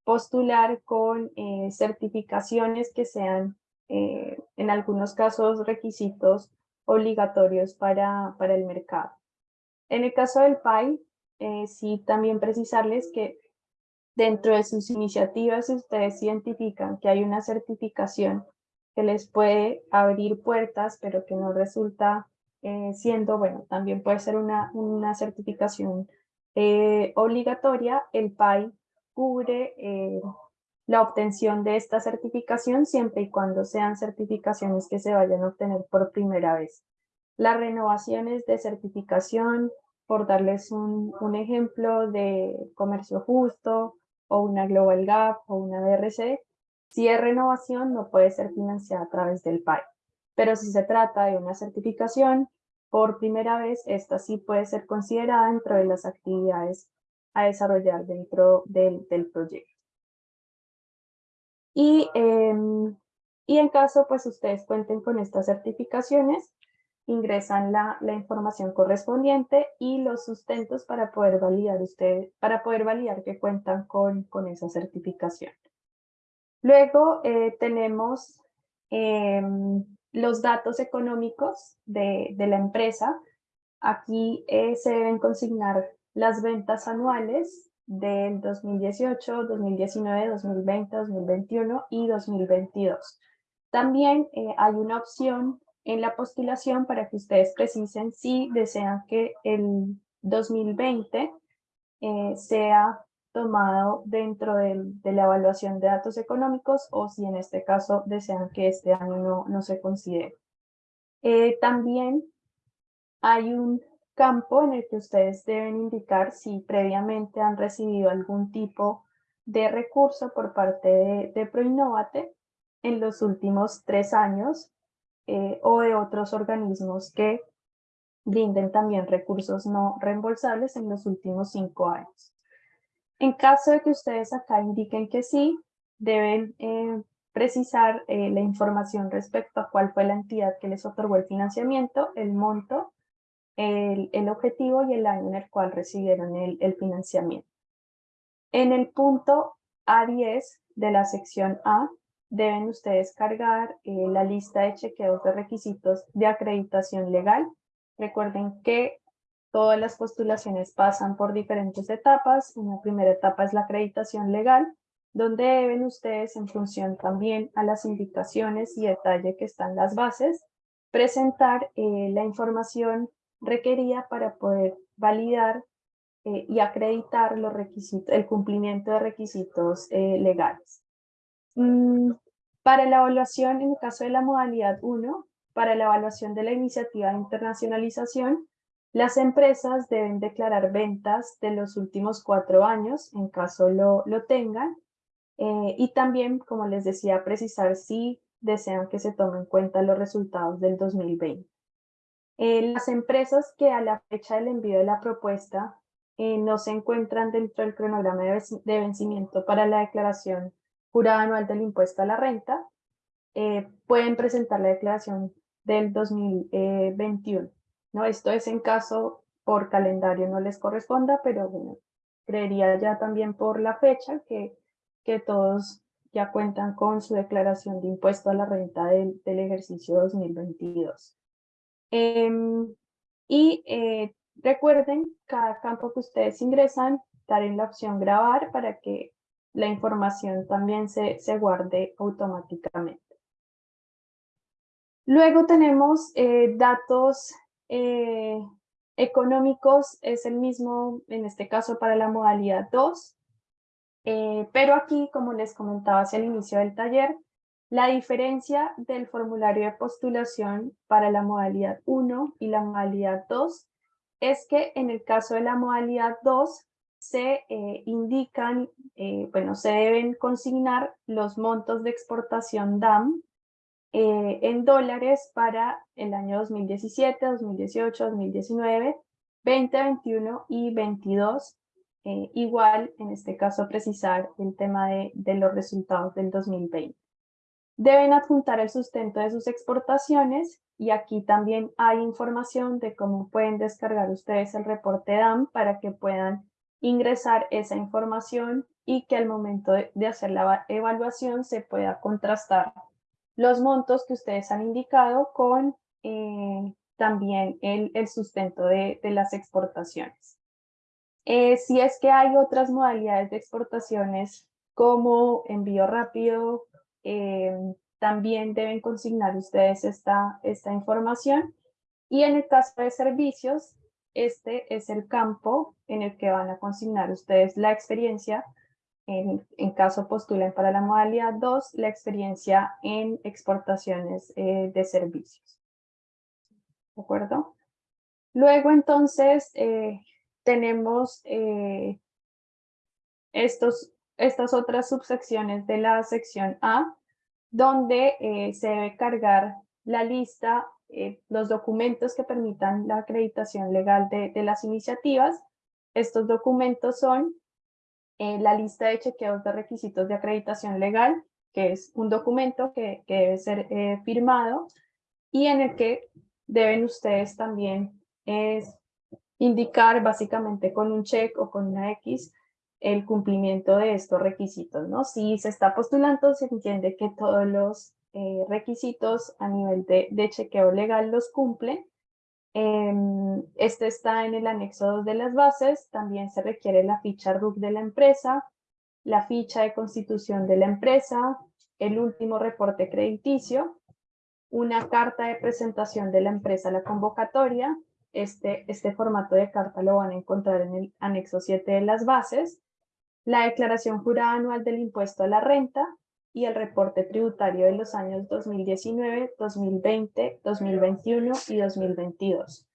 postular con certificaciones que sean en algunos casos requisitos obligatorios para, para el mercado. En el caso del PAI, sí también precisarles que dentro de sus iniciativas, ustedes identifican que hay una certificación que les puede abrir puertas, pero que no resulta eh, siendo, bueno, también puede ser una, una certificación eh, obligatoria, el PAI cubre eh, la obtención de esta certificación siempre y cuando sean certificaciones que se vayan a obtener por primera vez. Las renovaciones de certificación, por darles un, un ejemplo de comercio justo, o una Global Gap o una DRC, si es renovación no puede ser financiada a través del PAI. Pero si se trata de una certificación, por primera vez, esta sí puede ser considerada dentro de las actividades a desarrollar dentro del, proyecto. Y, em, y en caso pues ustedes cuenten con estas certificaciones, ingresan la, la, información correspondiente y los sustentos para poder validar usted, para poder validar que cuentan con, con esa certificación. Luego eh, tenemos em, los datos económicos de, de la empresa. Aquí eh, se deben consignar las ventas anuales del 2018, 2019, 2020, 2021 y 2022. También eh, hay una opción en la postulación para que ustedes precisen si desean que el 2020 eh, sea tomado dentro de la evaluación de datos económicos o si en este caso desean que este año no, no se considere. Eh, también hay un campo en el que ustedes deben indicar si previamente han recibido algún tipo de recurso por parte de, de Proinnovate en los últimos tres años eh, o de otros organismos que brinden también recursos no reembolsables en los últimos cinco años. En caso de que ustedes acá indiquen que sí, deben eh, precisar eh, la información respecto a cuál fue la entidad que les otorgó el financiamiento, el monto, el, objetivo y el año en el cual recibieron el, el financiamiento. En el punto A10 de la sección A, deben ustedes cargar eh, la lista de chequeos de requisitos de acreditación legal. Recuerden que todas las postulaciones pasan por diferentes etapas. Una primera etapa es la acreditación legal, donde deben ustedes, en función también a las indicaciones y detalle que están las bases, presentar eh, la información requerida para poder validar eh, y acreditar los requisitos, el cumplimiento de requisitos legales. Mm, para la evaluación, en el caso de la modalidad 1, para la evaluación de la iniciativa de internacionalización, las empresas deben declarar ventas de los últimos cuatro años, en caso lo, lo tengan, eh, y también, como les decía, precisar si desean que se tomen en cuenta los resultados del 2020. Eh, las empresas que a la fecha del envío de la propuesta eh, no se encuentran dentro del cronograma de vencimiento para la declaración jurada anual del impuesto a la renta, eh, pueden presentar la declaración del 2021. ¿no? Esto es en caso por calendario no les corresponda, pero bueno, creería ya también por la fecha que, que todos ya cuentan con su declaración de impuesto a la renta del, del ejercicio 2022. Em, y eh, recuerden, cada campo que ustedes ingresan, dar en la opción grabar para que la información también se, se guarde automáticamente. Luego tenemos eh, datos eh, económicos, es el mismo en este caso para la modalidad 2, eh, pero aquí, como les comentaba hacia el inicio del taller, la diferencia del formulario de postulación para la modalidad 1 y la modalidad 2 es que en el caso de la modalidad 2 se eh, indican, eh, bueno, se deben consignar los montos de exportación DAM eh, en dólares para el año 2017, 2018, 2019, 2021 y 22. igual, en este caso, precisar el tema de, de los resultados del 2020. Deben adjuntar el sustento de sus exportaciones y aquí también hay información de cómo pueden descargar ustedes el reporte DAM para que puedan ingresar esa información y que al momento de, hacer la evaluación se pueda contrastar los montos que ustedes han indicado con eh, también el, sustento de, las exportaciones. Eh, si es que hay otras modalidades de exportaciones como envío rápido, eh, también deben consignar ustedes esta, esta información. Y en el caso de servicios, este es el campo en el que van a consignar ustedes la experiencia. En, en caso postulen para la modalidad 2, la experiencia en exportaciones eh, de servicios. ¿De acuerdo? Luego entonces eh, tenemos estos, estas otras subsecciones de la sección A, donde eh, se debe cargar la lista, eh, los documentos que permitan la acreditación legal de, las iniciativas. Estos documentos son eh, la lista de chequeos de requisitos de acreditación legal, que es un documento que, que debe ser firmado y en el que deben ustedes también indicar básicamente con un check o con una X el cumplimiento de estos requisitos, ¿no? Si se está postulando, se entiende que todos los eh, requisitos a nivel de, chequeo legal los cumplen. Em, este está en el anexo 2 de las bases, también se requiere la ficha RUC de la empresa, la ficha de constitución de la empresa, el último reporte crediticio, una carta de presentación de la empresa a la convocatoria, este, este formato de carta lo van a encontrar en el anexo 7 de las bases, la declaración jurada anual del impuesto a la renta y el reporte tributario de los años 2019, 2020, 2021 y 2022.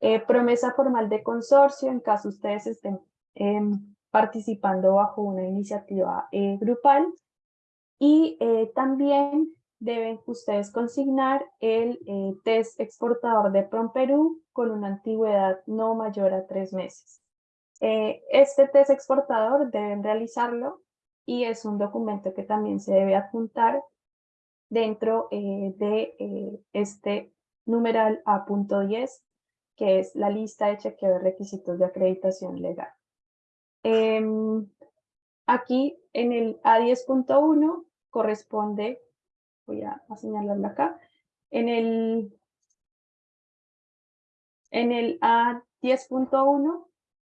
Eh, promesa formal de consorcio en caso ustedes estén em, participando bajo una iniciativa eh, grupal y eh, también deben ustedes consignar el test exportador de PROMPERÚ con una antigüedad no mayor a tres meses. Eh, este test exportador deben realizarlo y es un documento que también se debe adjuntar dentro eh, de eh, este numeral A.10, que es la lista de chequeo de requisitos de acreditación legal. Em, aquí en el A10.1 corresponde, voy a, señalarlo acá, en el, en el A10.1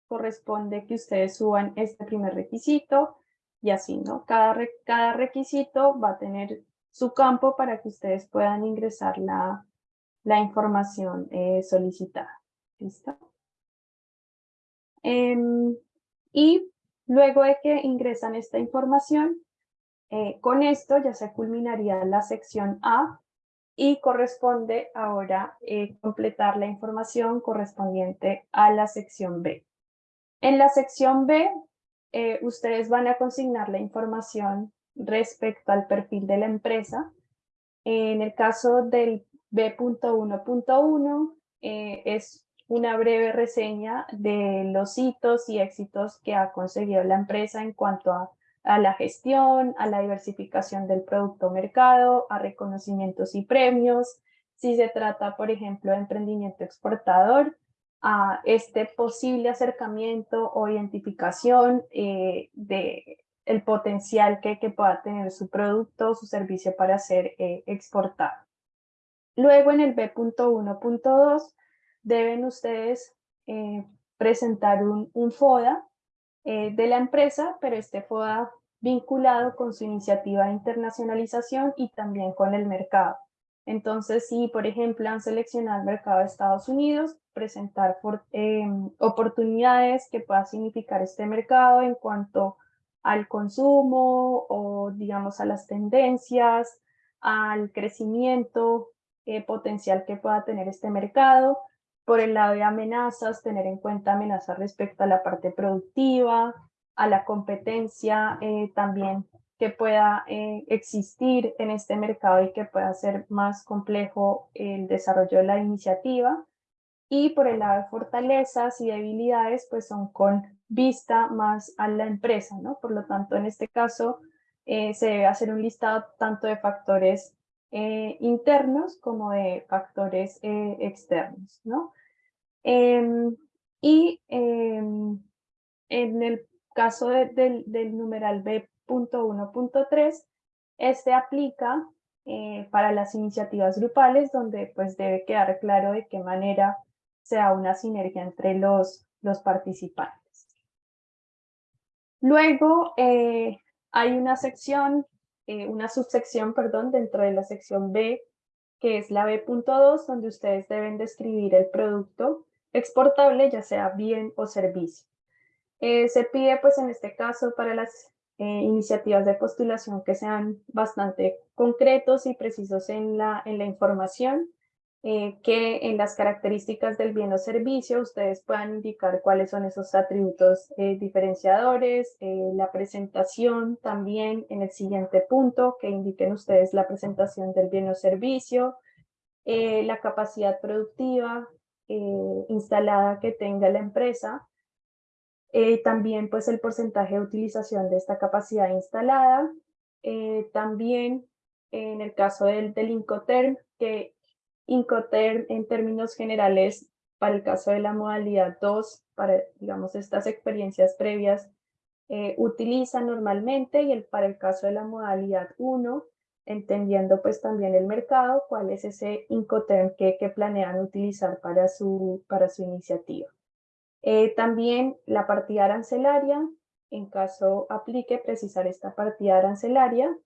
corresponde que ustedes suban este primer requisito y así, ¿no? Cada, cada requisito va a tener su campo para que ustedes puedan ingresar la, la información eh, solicitada. ¿Listo? Em, y luego de que ingresan esta información, eh, con esto ya se culminaría la sección A y corresponde ahora eh, completar la información correspondiente a la sección B. En la sección B, eh, ustedes van a consignar la información respecto al perfil de la empresa. En el caso del B.1.1 eh, es una breve reseña de los hitos y éxitos que ha conseguido la empresa en cuanto a, a la gestión, a la diversificación del producto mercado, a reconocimientos y premios. Si se trata, por ejemplo, de emprendimiento exportador, a este posible acercamiento o identificación eh, de el potencial que, que, pueda tener su producto o su servicio para ser eh, exportado. Luego en el B.1.2 deben ustedes eh, presentar un, un FODA de la empresa, pero este FODA vinculado con su iniciativa de internacionalización y también con el mercado. Entonces, si por ejemplo han seleccionado el mercado de Estados Unidos, presentar em, oportunidades que pueda significar este mercado en cuanto al consumo o digamos a las tendencias, al crecimiento eh, potencial que pueda tener este mercado. Por el lado de amenazas, tener en cuenta amenazas respecto a la parte productiva, a la competencia eh, también que pueda eh, existir en este mercado y que pueda ser más complejo el desarrollo de la iniciativa. Y por el lado de fortalezas y debilidades, pues son con vista más a la empresa, ¿no? Por lo tanto, en este caso, eh, se debe hacer un listado tanto de factores eh, internos como de factores externos, ¿no? Em, y em, en el caso del, del, numeral B.1.3, este aplica para las iniciativas grupales donde pues debe quedar claro de qué manera se da una sinergia entre los, los participantes. Luego, hay una sección, eh, una subsección, perdón, dentro de la sección B, que es la B.2, donde ustedes deben describir el producto exportable, ya sea bien o servicio. Eh, se pide, pues en este caso, para las eh, iniciativas de postulación que sean bastante concretos y precisos en la, en la información, eh, que en las características del bien o servicio ustedes puedan indicar cuáles son esos atributos eh, diferenciadores, eh, la presentación también en el siguiente punto, que indiquen ustedes la presentación del bien o servicio, la capacidad productiva instalada que tenga la empresa, también pues el porcentaje de utilización de esta capacidad instalada, también en el caso del, del Incoterm, que Incoterm en términos generales para el caso de la modalidad 2, para digamos estas experiencias previas, eh, utiliza normalmente y el, para el caso de la modalidad 1, entendiendo pues también el mercado, cuál es ese Incoterm que, que planean utilizar para su, para su iniciativa. Eh, también la partida arancelaria, en caso aplique precisar esta partida arancelaria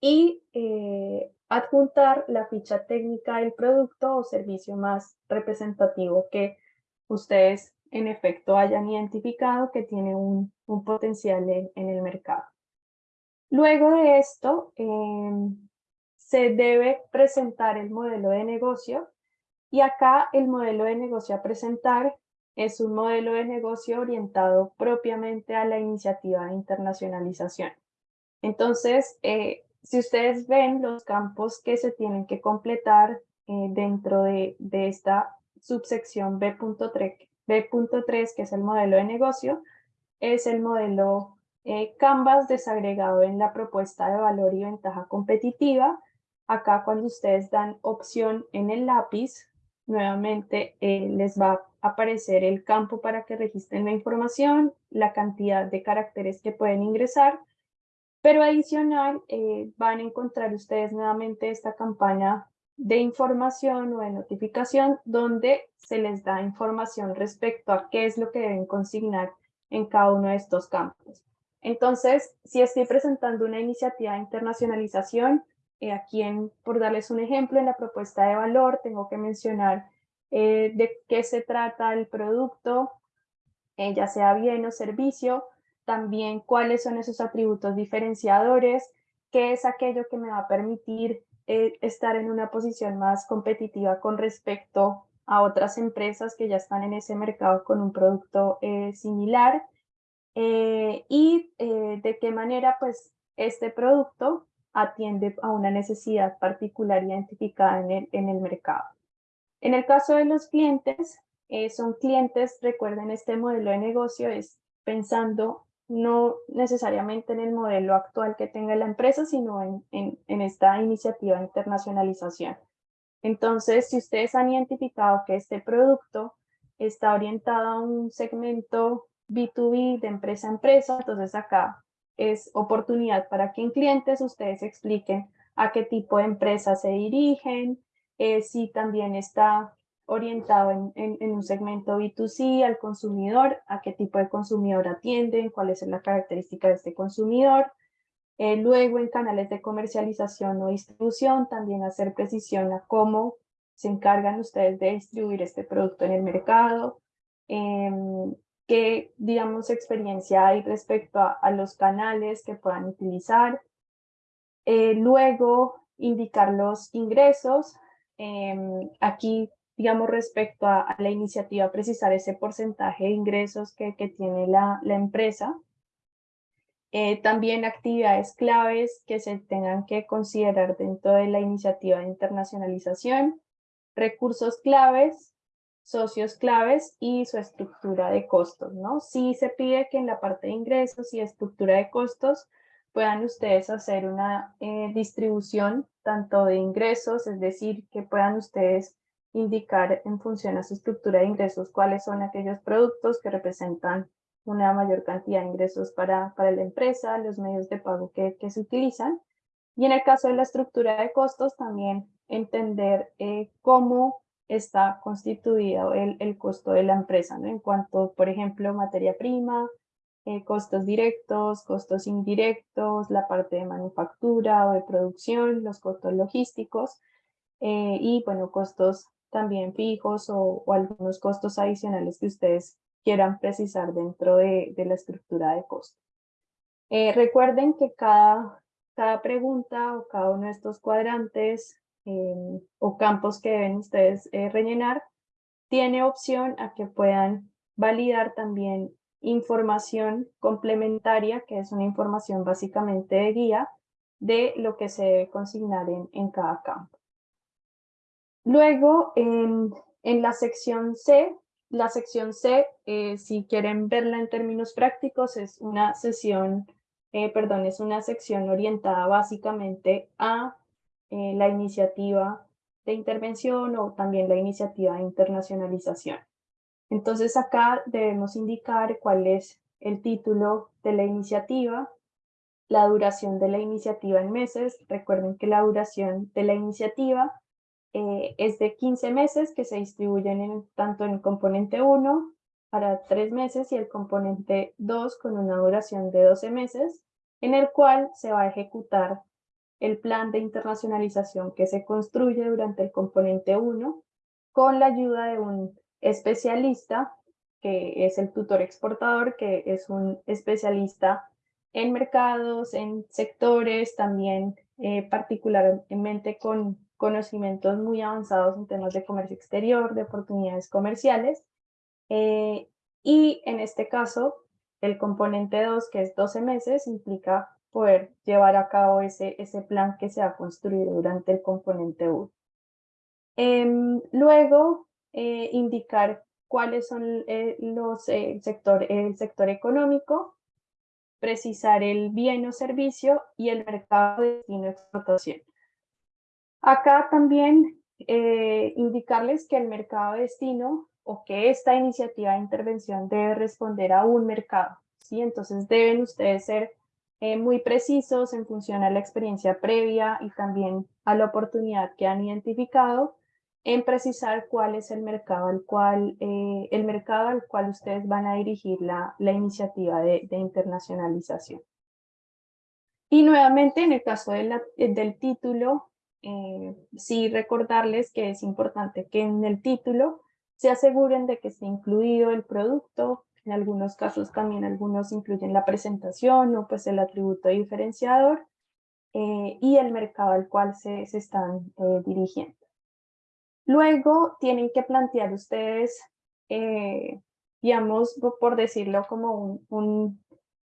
y eh, adjuntar la ficha técnica del producto o servicio más representativo que ustedes en efecto hayan identificado que tiene un, potencial en, el mercado. Luego de esto, em, se debe presentar el modelo de negocio y acá el modelo de negocio a presentar es un modelo de negocio orientado propiamente a la iniciativa de internacionalización. Entonces, eh, si ustedes ven los campos que se tienen que completar eh, dentro de, esta subsección B.3, B.3, que es el modelo de negocio, es el modelo eh, Canvas desagregado en la propuesta de valor y ventaja competitiva. Acá cuando ustedes dan opción en el lápiz, nuevamente eh, les va aparecer el campo para que registren la información, la cantidad de caracteres que pueden ingresar pero adicional, eh, van a encontrar ustedes nuevamente esta campaña de información o de notificación donde se les da información respecto a qué es lo que deben consignar en cada uno de estos campos. Entonces, si estoy presentando una iniciativa de internacionalización, eh, aquí en, por darles un ejemplo, en la propuesta de valor tengo que mencionar eh, de qué se trata el producto, ya sea bien o servicio, también cuáles son esos atributos diferenciadores, qué es aquello que me va a permitir eh, estar en una posición más competitiva con respecto a otras empresas que ya están en ese mercado con un producto eh, similar eh, y de qué manera pues este producto atiende a una necesidad particular identificada en el, en el mercado. En el caso de los clientes, son clientes, recuerden este modelo de negocio es pensando no necesariamente en el modelo actual que tenga la empresa, sino en, en, esta iniciativa de internacionalización. Entonces, si ustedes han identificado que este producto está orientado a un segmento B2B de empresa a empresa, entonces acá es oportunidad para que en clientes ustedes expliquen a qué tipo de empresa se dirigen, eh, si también está orientado en, en, un segmento B2C al consumidor, a qué tipo de consumidor atienden, cuál es la característica de este consumidor. Eh, luego en canales de comercialización o distribución, también hacer precisión a cómo se encargan ustedes de distribuir este producto en el mercado, em, qué, digamos, experiencia hay respecto a, a los canales que puedan utilizar. Eh, luego, indicar los ingresos. Em, aquí digamos, respecto a, la iniciativa, precisar ese porcentaje de ingresos que, tiene la, la empresa. Eh, también actividades claves que se tengan que considerar dentro de la iniciativa de internacionalización, recursos claves, socios claves y su estructura de costos, ¿no? Sí se pide que en la parte de ingresos y estructura de costos puedan ustedes hacer una eh, distribución tanto de ingresos, es decir, que puedan ustedes indicar en función a su estructura de ingresos cuáles son aquellos productos que representan una mayor cantidad de ingresos para, para la empresa, los medios de pago que, se utilizan. Y en el caso de la estructura de costos, también entender eh, cómo está constituido el, el, costo de la empresa, ¿no? En cuanto, por ejemplo, materia prima, eh, costos directos, costos indirectos, la parte de manufactura o de producción, los costos logísticos eh, y, bueno, costos también fijos o, algunos costos adicionales que ustedes quieran precisar dentro de, la estructura de costos. recuerden que cada, cada pregunta o cada uno de estos cuadrantes Em, o campos que deben ustedes eh, rellenar, tiene opción a que puedan validar también información complementaria, que es una información básicamente de guía de lo que se debe consignar en, en cada campo. Luego, en, en, la sección C, la sección C, eh, si quieren verla en términos prácticos, es una sesión, eh, perdón, es una sección orientada básicamente a eh, la iniciativa de intervención o también la iniciativa de internacionalización. Entonces acá debemos indicar cuál es el título de la iniciativa, la duración de la iniciativa en meses. Recuerden que la duración de la iniciativa eh, es de 15 meses que se distribuyen en, tanto en el componente 1 para 3 meses y el componente 2 con una duración de 12 meses, en el cual se va a ejecutar el plan de internacionalización que se construye durante el componente 1 con la ayuda de un especialista que es el tutor exportador, que es un especialista en mercados, en sectores, también eh, particularmente con conocimientos muy avanzados en temas de comercio exterior, de oportunidades comerciales. Eh, y en este caso, el componente 2, que es 12 meses, implica poder llevar a cabo ese, ese plan que se ha construido durante el componente 1. Em, luego, eh, indicar cuáles son eh, los, eh, el, sector, el sector económico, precisar el bien o servicio y el mercado de destino de explotación. Acá también indicarles que el mercado de destino o que esta iniciativa de intervención debe responder a un mercado. ¿sí? Entonces deben ustedes ser eh, muy precisos en función a la experiencia previa y también a la oportunidad que han identificado en precisar cuál es el mercado al cual, eh, el mercado al cual ustedes van a dirigir la, la iniciativa de, de, internacionalización. Y nuevamente en el caso de la, del título, eh, sí recordarles que es importante que en el título se aseguren de que esté incluido el producto, en algunos casos también algunos incluyen la presentación o pues el atributo diferenciador eh, y el mercado al cual se, se están eh, dirigiendo. Luego tienen que plantear ustedes, eh, digamos, por decirlo como un,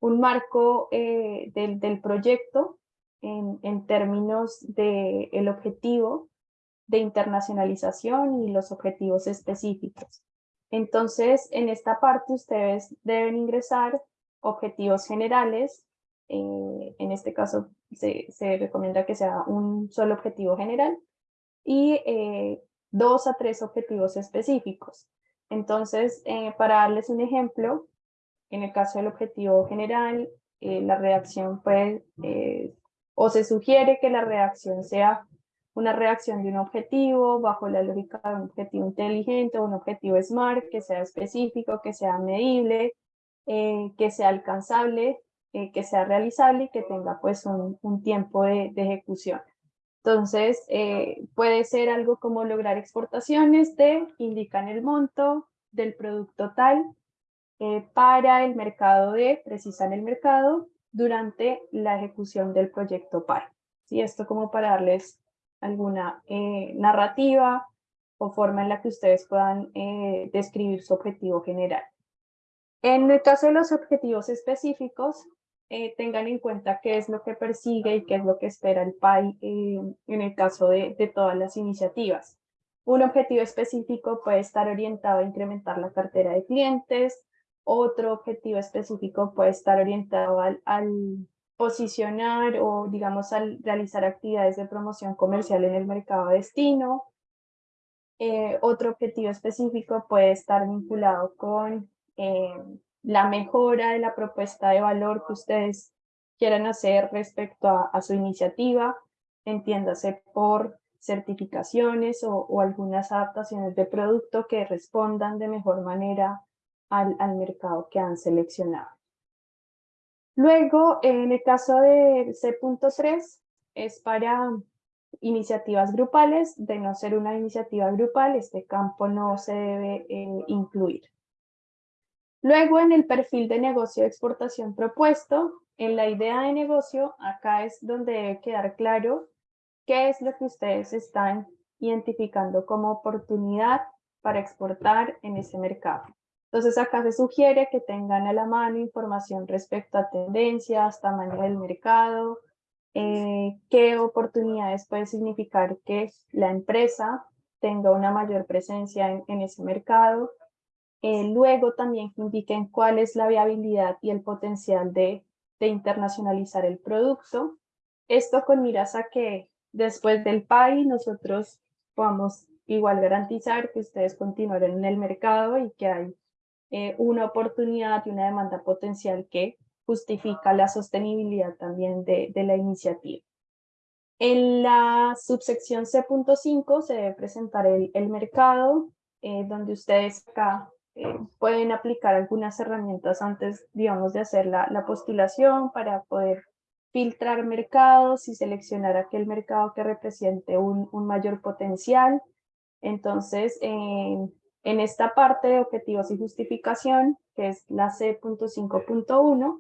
un, marco del, del, proyecto en, en términos del el objetivo de internacionalización y los objetivos específicos. Entonces, en esta parte ustedes deben ingresar objetivos generales. Eh, en este caso, se, recomienda que sea un solo objetivo general y eh, dos a tres objetivos específicos. Entonces, eh, para darles un ejemplo, en el caso del objetivo general, la reacción puede, o se sugiere que la reacción sea una reacción de un objetivo bajo la lógica de un objetivo inteligente un objetivo SMART que sea específico, que sea medible, eh, que sea alcanzable, eh, que sea realizable y que tenga pues un, tiempo de, ejecución. Entonces eh, puede ser algo como lograr exportaciones de, indican el monto del producto tal para el mercado de, precisan el mercado durante la ejecución del proyecto PAI. ¿Sí? Esto como para darles alguna eh, narrativa o forma en la que ustedes puedan eh, describir su objetivo general. En el caso de los objetivos específicos, eh, tengan en cuenta qué es lo que persigue y qué es lo que espera el PAI en el caso de, todas las iniciativas. Un objetivo específico puede estar orientado a incrementar la cartera de clientes, otro objetivo específico puede estar orientado al, posicionar o, digamos, al realizar actividades de promoción comercial en el mercado destino. Eh, otro objetivo específico puede estar vinculado con eh, la mejora de la propuesta de valor que ustedes quieran hacer respecto a, su iniciativa, entiéndase por certificaciones o, algunas adaptaciones de producto que respondan de mejor manera al, al mercado que han seleccionado. Luego, en el caso de C.3, es para iniciativas grupales. De no ser una iniciativa grupal, este campo no se debe eh, incluir. Luego, en el perfil de negocio de exportación propuesto, en la idea de negocio, acá es donde debe quedar claro qué es lo que ustedes están identificando como oportunidad para exportar en ese mercado. Entonces acá se sugiere que tengan a la mano información respecto a tendencias, tamaño del mercado, eh, qué oportunidades puede significar que la empresa tenga una mayor presencia en, ese mercado. Eh, luego también que indiquen cuál es la viabilidad y el potencial de, de internacionalizar el producto. Esto con miras a que después del PAI nosotros podamos igual garantizar que ustedes continúen en el mercado y que hay eh, una oportunidad y una demanda potencial que justifica la sostenibilidad también de, de la iniciativa. En la subsección C.5 se debe presentar el, el mercado, eh, donde ustedes acá eh, pueden aplicar algunas herramientas antes, digamos, de hacer la, la, postulación para poder filtrar mercados y seleccionar aquel mercado que represente un, un mayor potencial. Entonces, en esta parte de objetivos y justificación, que es la C.5.1,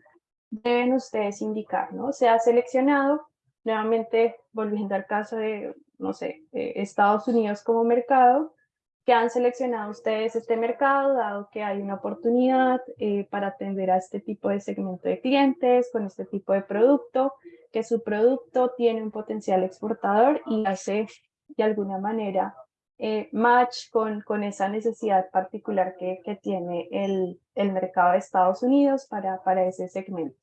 deben ustedes indicar, ¿no? Se ha seleccionado, nuevamente volviendo al caso de, no sé, Estados Unidos como mercado, que han seleccionado ustedes este mercado, dado que hay una oportunidad eh, para atender a este tipo de segmento de clientes, con este tipo de producto, que su producto tiene un potencial exportador y hace de alguna manera eh, match con, con esa necesidad particular que, que tiene el, el, mercado de Estados Unidos para, para ese segmento.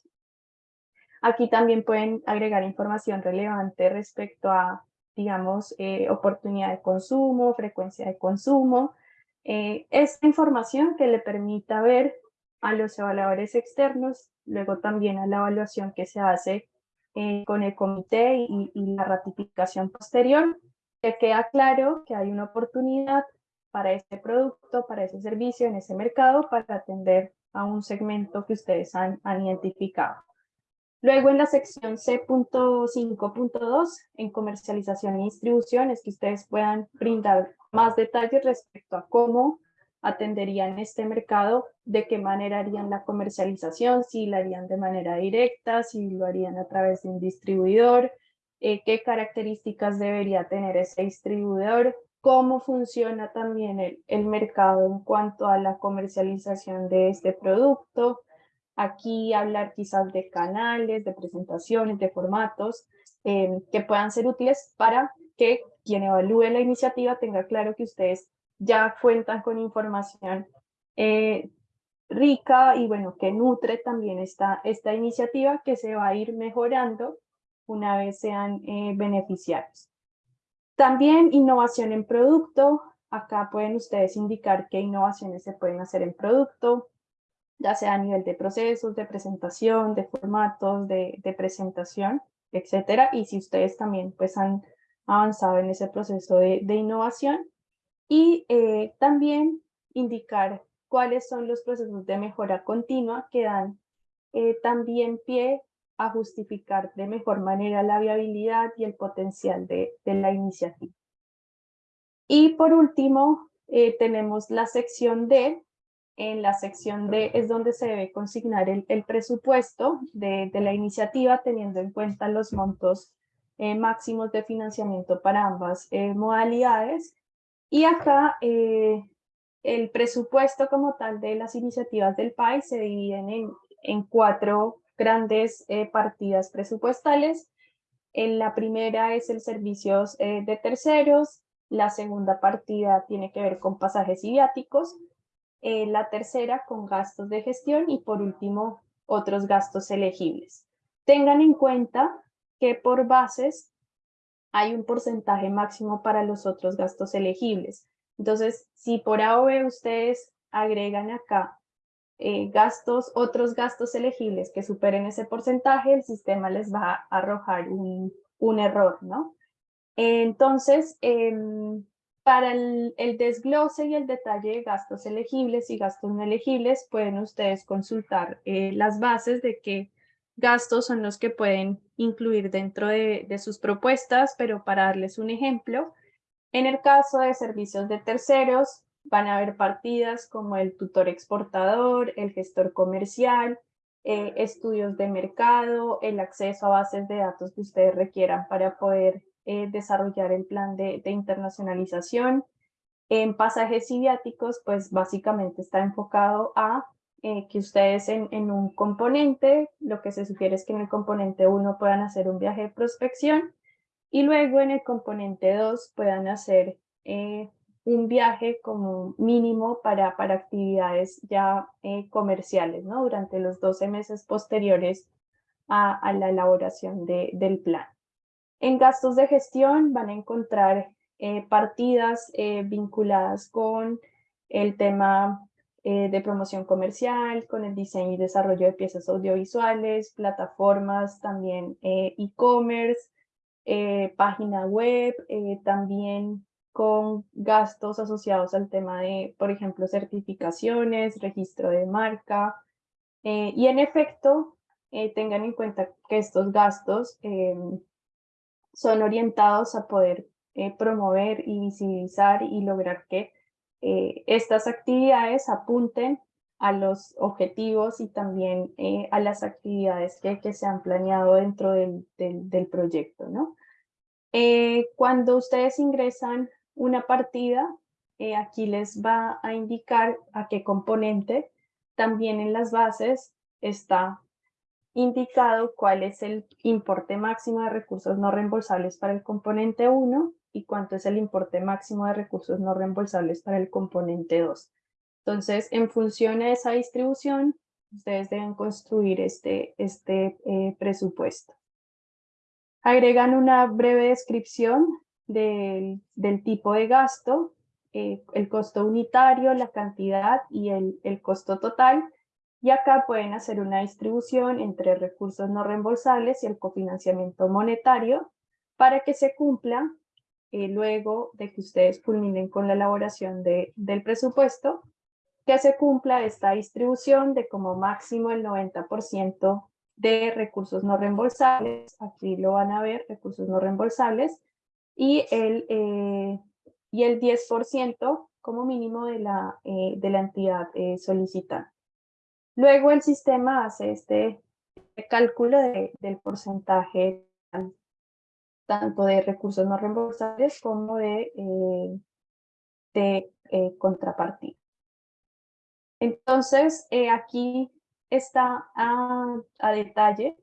Aquí también pueden agregar información relevante respecto a, digamos, eh, oportunidad de consumo, frecuencia de consumo. Eh, esta información que le permita ver a los evaluadores externos, luego también a la evaluación que se hace con el comité y, y la ratificación posterior, que queda claro que hay una oportunidad para este producto, para ese servicio en ese mercado para atender a un segmento que ustedes han, identificado. Luego en la sección C.5.2, en comercialización y distribución, es que ustedes puedan brindar más detalles respecto a cómo atenderían este mercado, de qué manera harían la comercialización, si la harían de manera directa, si lo harían a través de un distribuidor, eh, qué características debería tener ese distribuidor, cómo funciona también el, mercado en cuanto a la comercialización de este producto. Aquí hablar quizás de canales, de presentaciones, de formatos eh, que puedan ser útiles para que quien evalúe la iniciativa tenga claro que ustedes ya cuentan con información eh, rica y bueno, que nutre también esta, esta iniciativa que se va a ir mejorando una vez sean eh, beneficiarios. También innovación en producto. Acá pueden ustedes indicar qué innovaciones se pueden hacer en producto, ya sea a nivel de procesos, de presentación, de formatos, de, presentación, etcétera. Y si ustedes también pues han avanzado en ese proceso de, innovación. Y eh, también indicar cuáles son los procesos de mejora continua que dan eh, también pie a justificar de mejor manera la viabilidad y el potencial de, la iniciativa. Y por último, eh, tenemos la sección D. En la sección D es donde se debe consignar el, presupuesto de, la iniciativa teniendo en cuenta los montos eh, máximos de financiamiento para ambas eh, modalidades. Y acá el presupuesto como tal de las iniciativas del país se dividen en, en cuatro grandes eh, partidas presupuestales. En la primera es el servicios eh, de terceros, la segunda partida tiene que ver con pasajes y viáticos, eh, la tercera con gastos de gestión y por último otros gastos elegibles. tengan en cuenta que por bases hay un porcentaje máximo para los otros gastos elegibles. Entonces, si por A B ustedes agregan acá eh, gastos, otros gastos elegibles que superen ese porcentaje, el sistema les va a arrojar un, un error, ¿no? Entonces, em, para el, desglose y el detalle de gastos elegibles y gastos no elegibles, pueden ustedes consultar eh, las bases de qué gastos son los que pueden incluir dentro de, sus propuestas, pero para darles un ejemplo, en el caso de servicios de terceros, van a haber partidas como el tutor exportador, el gestor comercial, eh, estudios de mercado, el acceso a bases de datos que ustedes requieran para poder eh, desarrollar el plan de, internacionalización. En pasajes y pues básicamente está enfocado a eh, que ustedes en, un componente, lo que se sugiere es que en el componente 1 puedan hacer un viaje de prospección y luego en el componente 2 puedan hacer un viaje como mínimo para, para actividades ya eh, comerciales, ¿no? Durante los 12 meses posteriores a, la elaboración de, del plan. En gastos de gestión van a encontrar eh, partidas eh, vinculadas con el tema de promoción comercial, con el diseño y desarrollo de piezas audiovisuales, plataformas, también e-commerce, página web, también con gastos asociados al tema de, por ejemplo, certificaciones, registro de marca. Eh, y en efecto, eh, tengan en cuenta que estos gastos em, son orientados a poder eh, promover y visibilizar y lograr que estas actividades apunten a los objetivos y también a las actividades que, se han planeado dentro del, del, del proyecto. ¿no? cuando ustedes ingresan una partida, eh, aquí les va a indicar a qué componente. También en las bases está indicado cuál es el importe máximo de recursos no reembolsables para el componente 1 y cuánto es el importe máximo de recursos no reembolsables para el componente 2. Entonces, en función a esa distribución, ustedes deben construir este, este eh, presupuesto. Agregan una breve descripción del, tipo de gasto, eh, el costo unitario, la cantidad y el, el, costo total. Y acá pueden hacer una distribución entre recursos no reembolsables y el cofinanciamiento monetario para que se cumpla eh, luego de que ustedes culminen con la elaboración de, del presupuesto, que se cumpla esta distribución de como máximo el 90% de recursos no reembolsables, aquí lo van a ver, recursos no reembolsables, y el, eh, y el 10% como mínimo de la, eh, de la entidad eh, solicitante. Luego el sistema hace este cálculo del porcentaje tanto de recursos no reembolsables como de, de contrapartida. Entonces, aquí está a, a detalle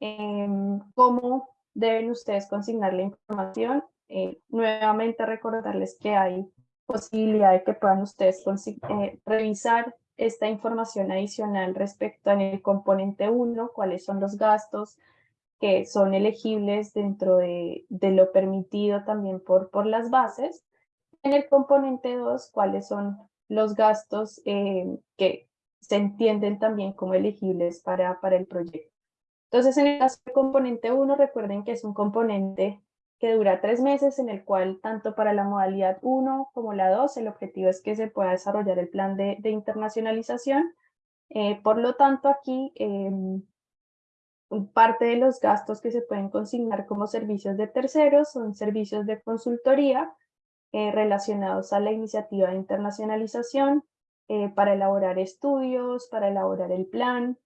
em, cómo deben ustedes consignar la información eh, nuevamente recordarles que hay posibilidad de que puedan ustedes eh, revisar esta información adicional respecto en el componente 1, cuáles son los gastos que son elegibles dentro de, de lo permitido también por, por las bases. En el componente 2, cuáles son los gastos eh, que se entienden también como elegibles para, para el proyecto. Entonces, en el caso del componente 1, recuerden que es un componente que dura tres meses, en el cual tanto para la modalidad 1 como la 2, el objetivo es que se pueda desarrollar el plan de, internacionalización. Eh, por lo tanto, aquí em, parte de los gastos que se pueden consignar como servicios de terceros son servicios de consultoría eh, relacionados a la iniciativa de internacionalización, eh, para elaborar estudios, para elaborar el plan,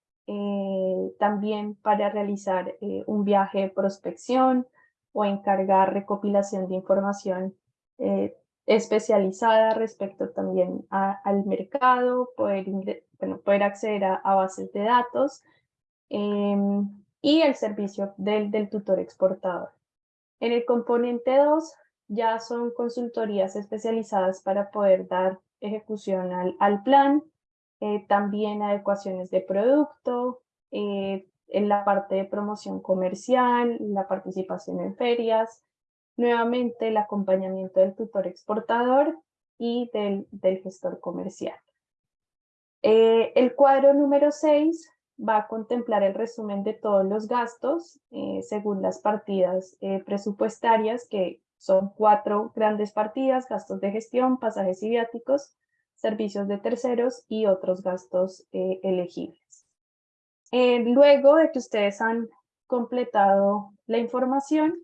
también para realizar un viaje de prospección, o encargar recopilación de información eh, especializada respecto también al mercado, poder, bueno, poder acceder a, bases de datos em, y el servicio del, del tutor exportador. En el componente 2 ya son consultorías especializadas para poder dar ejecución al, al plan, eh, también adecuaciones de producto, eh, en la parte de promoción comercial, la participación en ferias, nuevamente el acompañamiento del tutor exportador y del, del gestor comercial. Eh, el cuadro número 6 va a contemplar el resumen de todos los gastos eh, según las partidas eh, presupuestarias, que son cuatro grandes partidas, gastos de gestión, pasajes y viáticos, servicios de terceros y otros gastos elegibles. Luego de que ustedes han completado la información,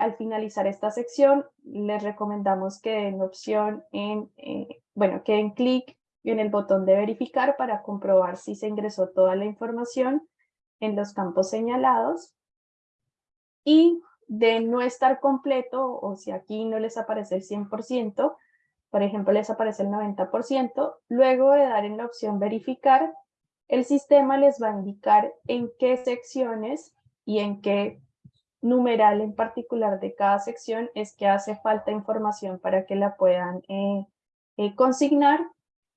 al finalizar esta sección, les recomendamos que den opción en, bueno, que den clic en el botón de verificar para comprobar si se ingresó toda la información en los campos señalados. Y de no estar completo, o si aquí no les aparece el 100%, por ejemplo les aparece el 90%, luego de dar en la opción verificar, el sistema les va a indicar en qué secciones y en qué numeral en particular de cada sección es que hace falta información para que la puedan eh, eh, consignar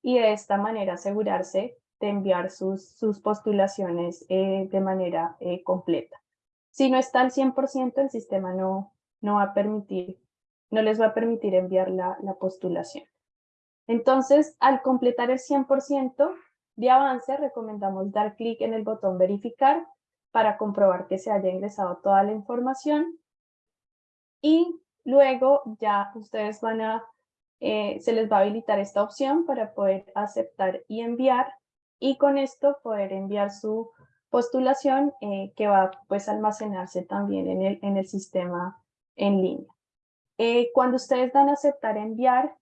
y de esta manera asegurarse de enviar sus, sus postulaciones eh, de manera completa. Si no está al 100%, el sistema no, no, va a permitir, no les va a permitir enviar la, la postulación. Entonces, al completar el 100% de avance, recomendamos dar clic en el botón verificar para comprobar que se haya ingresado toda la información y luego ya ustedes van a eh, se les va a habilitar esta opción para poder aceptar y enviar y con esto poder enviar su postulación eh, que va pues almacenarse también en el, en el sistema en línea. Eh, cuando ustedes dan aceptar enviar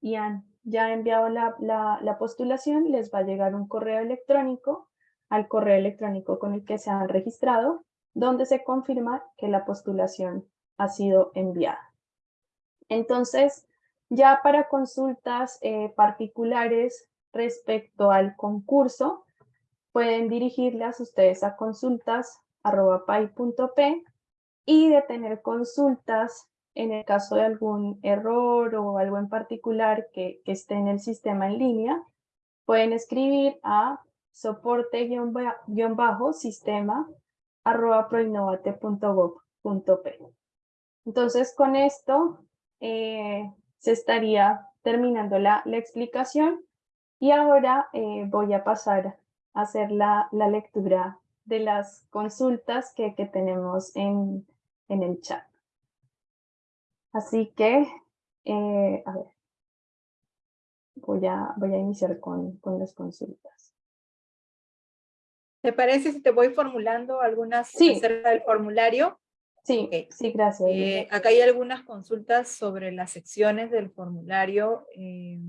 y han ya enviado la, la, la postulación, les va a llegar un correo electrónico al correo electrónico con el que se han registrado, donde se confirma que la postulación ha sido enviada. Entonces, ya para consultas eh, particulares respecto al concurso, pueden dirigirlas ustedes a consultas.pay.p y de tener consultas en el caso de algún error o algo en particular que, esté en el sistema en línea, pueden escribir a soporte-sistema Entonces con esto eh, se estaría terminando la, explicación y ahora eh, voy a pasar a hacer la, lectura de las consultas que, tenemos en, en, el chat. Así que, eh, a ver, voy a, voy a iniciar con, con las consultas. ¿Te parece si te voy formulando algunas sí. acerca del formulario? Sí, sí, gracias. Eh, acá hay algunas consultas sobre las secciones del formulario. Eh,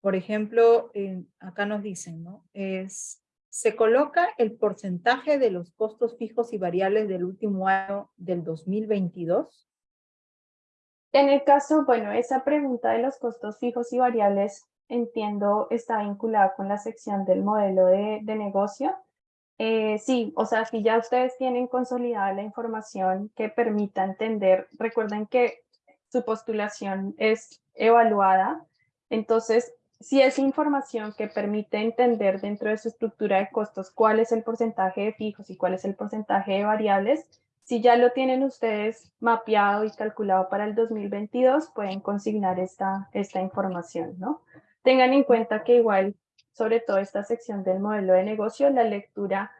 por ejemplo, acá nos dicen, ¿no? Es, se coloca el porcentaje de los costos fijos y variables del último año del 2022. En el caso, bueno, esa pregunta de los costos fijos y variables, entiendo, está vinculada con la sección del modelo de, de negocio. Eh, sí, o sea, si ya ustedes tienen consolidada la información que permita entender, recuerden que su postulación es evaluada, entonces si es información que permite entender dentro de su estructura de costos cuál es el porcentaje de fijos y cuál es el porcentaje de variables, si ya lo tienen ustedes mapeado y calculado para el 2022, pueden consignar esta, esta información, ¿no? Tengan en cuenta que igual sobre todo esta sección del modelo de negocio, la lectura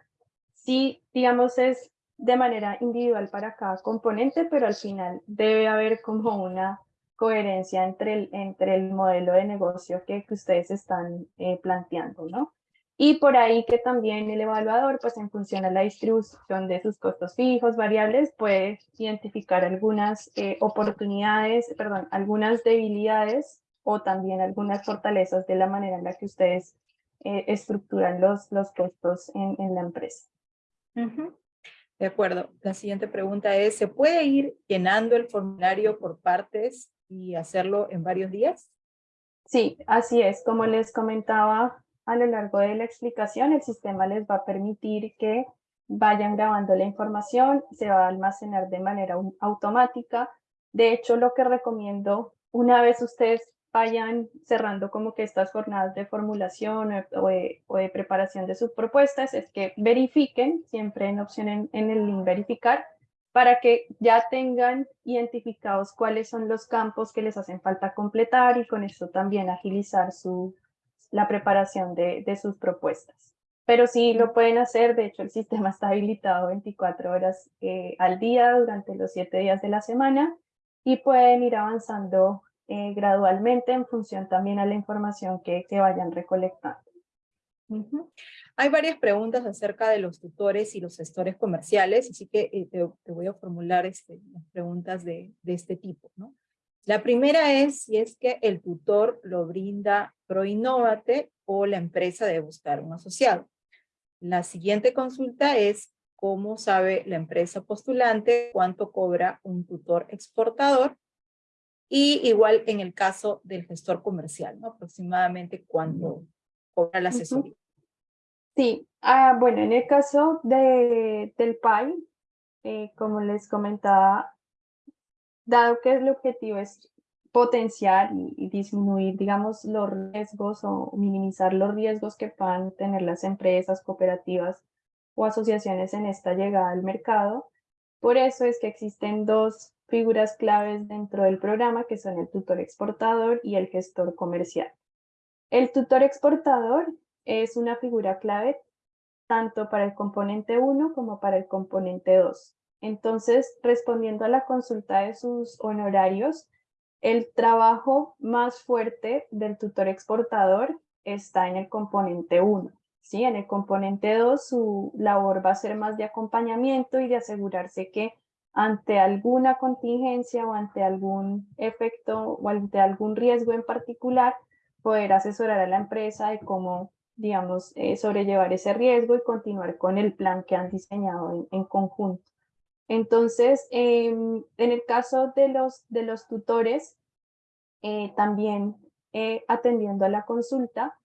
sí, digamos, es de manera individual para cada componente, pero al final debe haber como una coherencia entre el, entre el modelo de negocio que, ustedes están eh, planteando, ¿no? Y por ahí que también el evaluador, pues en función a la distribución de sus costos fijos, variables, puede identificar algunas eh, oportunidades, perdón, algunas debilidades o también algunas fortalezas de la manera en la que ustedes eh, estructuran los, los costos en, en la empresa. De acuerdo. La siguiente pregunta es, ¿se puede ir llenando el formulario por partes y hacerlo en varios días? Sí, así es. Como les comentaba a lo largo de la explicación, el sistema les va a permitir que vayan grabando la información, se va a almacenar de manera automática. De hecho, lo que recomiendo, una vez ustedes vayan cerrando como que estas jornadas de formulación o de, preparación de sus propuestas es que verifiquen, siempre en opción en, el link verificar, para que ya tengan identificados cuáles son los campos que les hacen falta completar y con esto también agilizar su, la preparación de, de sus propuestas. Pero sí lo pueden hacer, de hecho el sistema está habilitado 24 horas eh, al día durante los 7 días de la semana y pueden ir avanzando eh, gradualmente en función también a la información que, que vayan recolectando. Hay varias preguntas acerca de los tutores y los gestores comerciales, así que eh, te, voy a formular este, preguntas de, de, este tipo. ¿no? La primera es si es que el tutor lo brinda ProInnovate o la empresa debe buscar un asociado. La siguiente consulta es cómo sabe la empresa postulante cuánto cobra un tutor exportador y igual en el caso del gestor comercial, ¿no? Aproximadamente cuánto cobra la asesoría. Sí, ah, bueno, en el caso de, del PAI, eh, como les comentaba, dado que el objetivo es potenciar y, disminuir, digamos, los riesgos o minimizar los riesgos que puedan tener las empresas, cooperativas o asociaciones en esta llegada al mercado. Por eso es que existen dos figuras claves dentro del programa que son el tutor exportador y el gestor comercial. El tutor exportador es una figura clave tanto para el componente 1 como para el componente 2. Entonces, respondiendo a la consulta de sus honorarios, el trabajo más fuerte del tutor exportador está en el componente 1. ¿sí? En el componente 2 su labor va a ser más de acompañamiento y de asegurarse que ante alguna contingencia o ante algún efecto o ante algún riesgo en particular, poder asesorar a la empresa de cómo, digamos, eh, sobrellevar ese riesgo y continuar con el plan que han diseñado en, conjunto. Entonces, em, en el caso de los, de los tutores, eh, también eh, atendiendo a la consulta,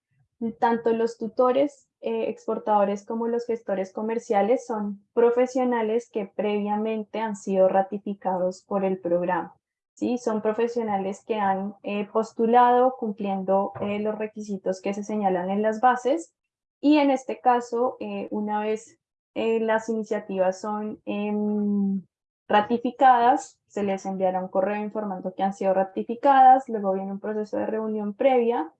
tanto los tutores eh, exportadores como los gestores comerciales son profesionales que previamente han sido ratificados por el programa. ¿sí? Son profesionales que han postulado cumpliendo los requisitos que se señalan en las bases y en este caso, una vez las iniciativas son em, ratificadas, se les enviará un correo informando que han sido ratificadas, luego viene un proceso de reunión previa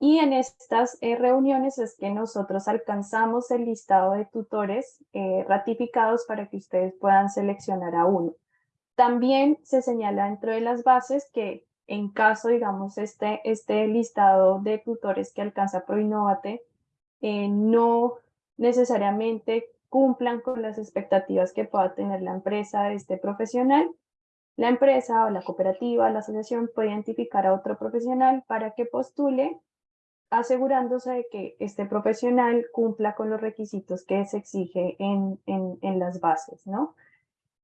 y en estas eh, reuniones es que nosotros alcanzamos el listado de tutores eh, ratificados para que ustedes puedan seleccionar a uno. También se señala dentro de las bases que en caso, digamos, este, este listado de tutores que alcanza ProInnovate eh, no necesariamente cumplan con las expectativas que pueda tener la empresa este profesional, la empresa o la cooperativa, la asociación puede identificar a otro profesional para que postule asegurándose de que este profesional cumpla con los requisitos que se exige en, en, las bases, ¿no?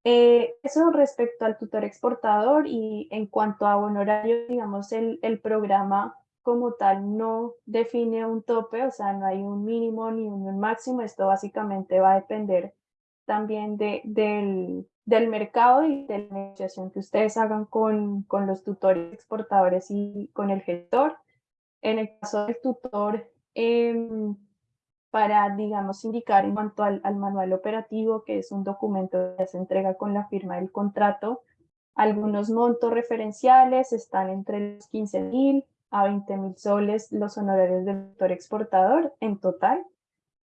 Eh, eso respecto al tutor exportador y en cuanto a honorario, digamos, el, el, programa como tal no define un tope, o sea, no hay un mínimo ni un máximo, esto básicamente va a depender también de, del, del mercado y de la negociación que ustedes hagan con, con los tutores exportadores y con el gestor. En el caso del tutor, em, para, digamos, indicar en cuanto al, manual operativo, que es un documento que se entrega con la firma del contrato, algunos montos referenciales están entre los 15 mil a 20 mil soles los honorarios del tutor exportador en total,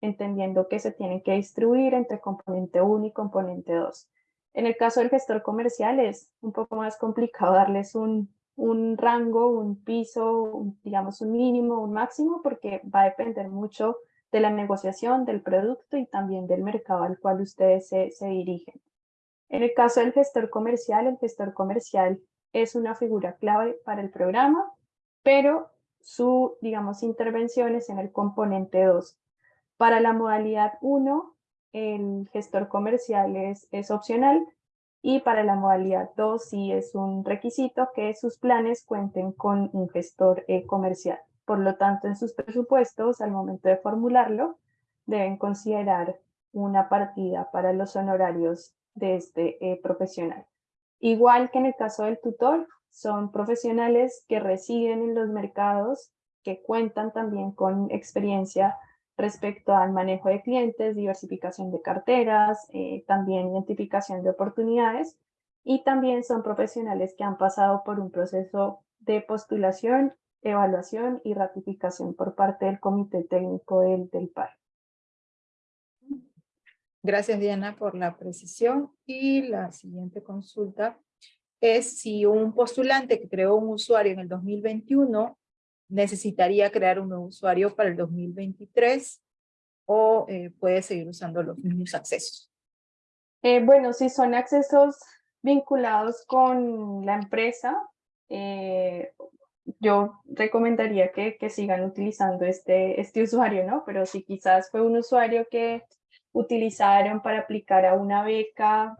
entendiendo que se tienen que distribuir entre componente 1 y componente 2. En el caso del gestor comercial es un poco más complicado darles un, un rango, un piso, digamos un mínimo, un máximo, porque va a depender mucho de la negociación del producto y también del mercado al cual ustedes se, se dirigen. En el caso del gestor comercial, el gestor comercial es una figura clave para el programa, pero su, digamos, intervención es en el componente 2. Para la modalidad 1, el gestor comercial es, es opcional, y para la modalidad 2 sí es un requisito que sus planes cuenten con un gestor eh, comercial. Por lo tanto, en sus presupuestos, al momento de formularlo, deben considerar una partida para los honorarios de este eh, profesional. Igual que en el caso del tutor, son profesionales que residen en los mercados, que cuentan también con experiencia respecto al manejo de clientes, diversificación de carteras, eh, también identificación de oportunidades y también son profesionales que han pasado por un proceso de postulación, evaluación y ratificación por parte del comité técnico del, del PAI. Gracias Diana por la precisión y la siguiente consulta es si un postulante que creó un usuario en el 2021 necesitaría crear un nuevo usuario para el 2023 o eh, puede seguir usando los mismos accesos. Eh, bueno, si son accesos vinculados con la empresa, eh, yo recomendaría que, que, sigan utilizando este, este usuario, ¿no? Pero si quizás fue un usuario que utilizaron para aplicar a una beca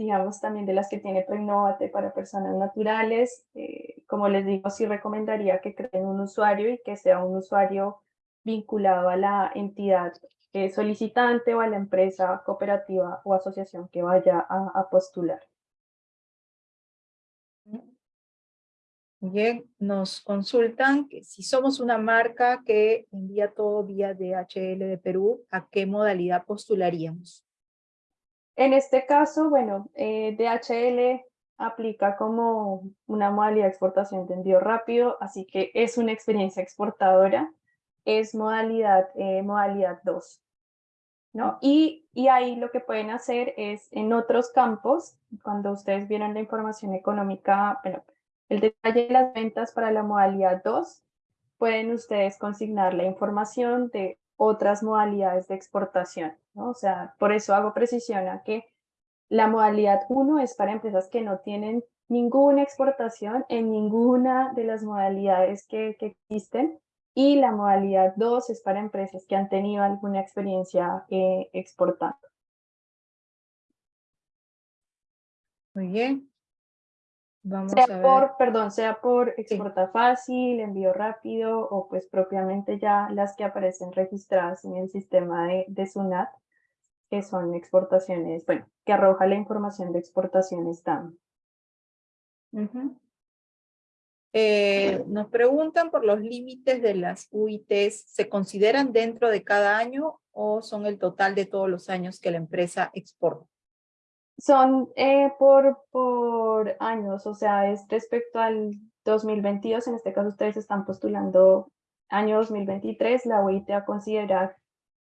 digamos también de las que tiene Proinnovate para personas naturales. Eh, como les digo, sí recomendaría que creen un usuario y que sea un usuario vinculado a la entidad eh, solicitante o a la empresa cooperativa o asociación que vaya a, a postular. Bien, nos consultan que si somos una marca que envía todo vía DHL de Perú, ¿a qué modalidad postularíamos? En este caso, bueno, eh, DHL aplica como una modalidad de exportación de envío rápido, así que es una experiencia exportadora, es modalidad, eh, modalidad 2. ¿no? Y, y ahí lo que pueden hacer es en otros campos, cuando ustedes vieron la información económica, bueno, el detalle de las ventas para la modalidad 2, pueden ustedes consignar la información de otras modalidades de exportación, O sea, por eso hago precisión a que la modalidad 1 es para empresas que no tienen ninguna exportación en ninguna de las modalidades que, que existen y la modalidad 2 es para empresas que han tenido alguna experiencia eh, exportando. Muy bien. Vamos sea por, perdón, sea por exporta fácil, envío rápido o pues propiamente ya las que aparecen registradas en el sistema de, de SUNAT, que son exportaciones, bueno, que arroja la información de exportaciones TAM. Eh, nos preguntan por los límites de las UITs, ¿se consideran dentro de cada año o son el total de todos los años que la empresa exporta? Son eh, por, por años, o sea, es respecto al 2022, en este caso ustedes están postulando año 2023, la UIT a considerar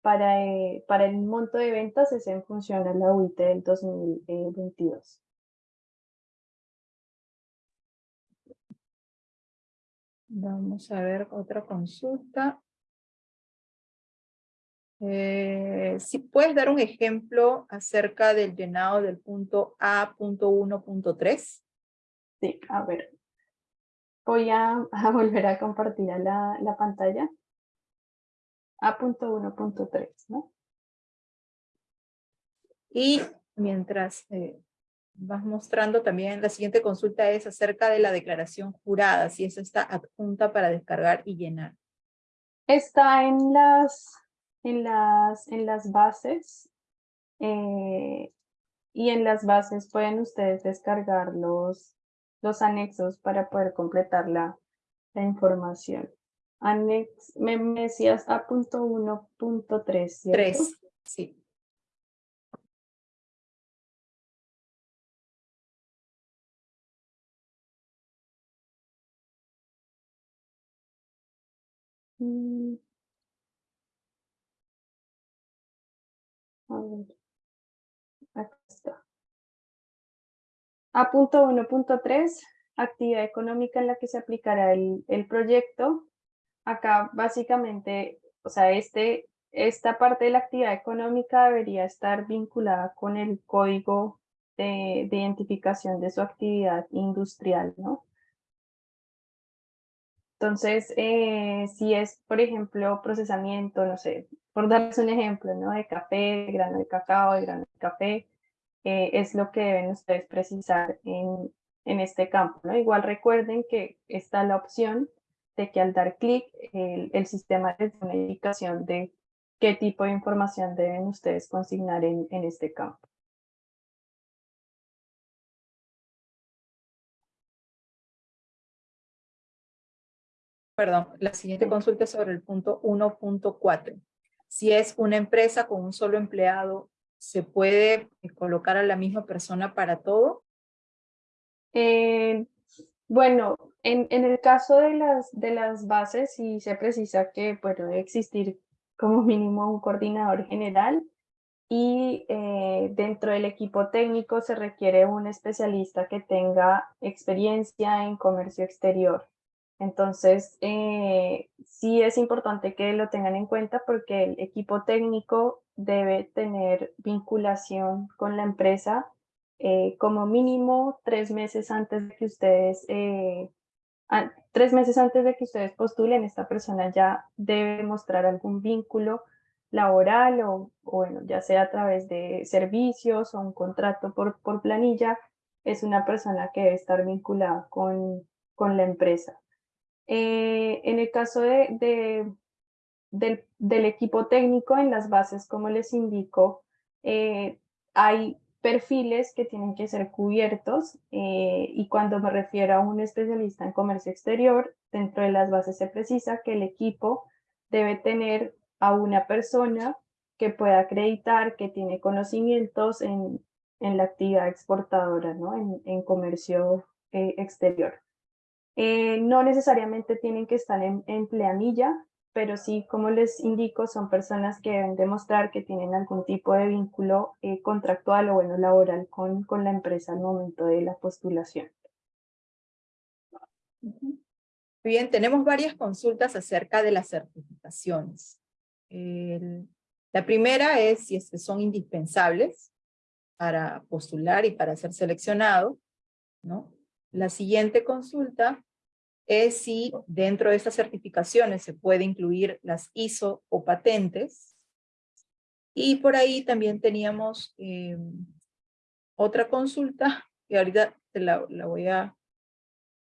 para, eh, para el monto de ventas es en función a la UIT del 2022. Vamos a ver otra consulta. Eh, si puedes dar un ejemplo acerca del llenado del punto A.1.3. Sí, a ver. Voy a, volver a compartir la, la pantalla. A.1.3, ¿no? Y mientras eh, vas mostrando también, la siguiente consulta es acerca de la declaración jurada, si esa está adjunta para descargar y llenar. Está en las en las, en las bases eh, y en las bases pueden ustedes descargar los, los anexos para poder completar la, la información. Anex, me, decías A.1.3, ¿cierto? 3, sí. Mm. A punto 1.3, actividad económica en la que se aplicará el, el, proyecto. Acá básicamente, o sea, este, esta parte de la actividad económica debería estar vinculada con el código de, de identificación de su actividad industrial, ¿no? Entonces, eh, si es, por ejemplo, procesamiento, no sé, por darles un ejemplo, ¿no? De café, de grano de cacao, de grano de café, eh, es lo que deben ustedes precisar en, en este campo, ¿no? Igual recuerden que está la opción de que al dar clic, el, el, sistema les da una indicación de qué tipo de información deben ustedes consignar en, en este campo. Perdón, la siguiente consulta es sobre el punto 1.4. Si es una empresa con un solo empleado, ¿se puede colocar a la misma persona para todo? Eh, bueno, en, en, el caso de las, de las bases, sí se precisa que puede existir como mínimo un coordinador general y eh, dentro del equipo técnico se requiere un especialista que tenga experiencia en comercio exterior. Entonces, eh, sí es importante que lo tengan en cuenta porque el equipo técnico debe tener vinculación con la empresa eh, como mínimo tres meses antes de que ustedes tres meses antes de que ustedes postulen, esta persona ya debe mostrar algún vínculo laboral o, bueno, ya sea a través de servicios o un contrato por, por planilla, es una persona que debe estar vinculada con, con la empresa. Eh, en el caso de del, del, equipo técnico, en las bases, como les indico, eh, hay perfiles que tienen que ser cubiertos eh, y cuando me refiero a un especialista en comercio exterior, dentro de las bases se precisa que el equipo debe tener a una persona que pueda acreditar que tiene conocimientos en, en la actividad exportadora, ¿no? en, en comercio eh, exterior. No necesariamente tienen que estar en, en pleamilla, pero sí, como les indico, son personas que deben demostrar que tienen algún tipo de vínculo eh, contractual o bueno, laboral con, con la empresa al momento de la postulación. Bien, tenemos varias consultas acerca de las certificaciones la primera es si es que son indispensables para postular y para ser seleccionado. ¿no? La siguiente consulta es si dentro de estas certificaciones se puede incluir las ISO o patentes. Y por ahí también teníamos eh, otra consulta, que ahorita la, la voy a,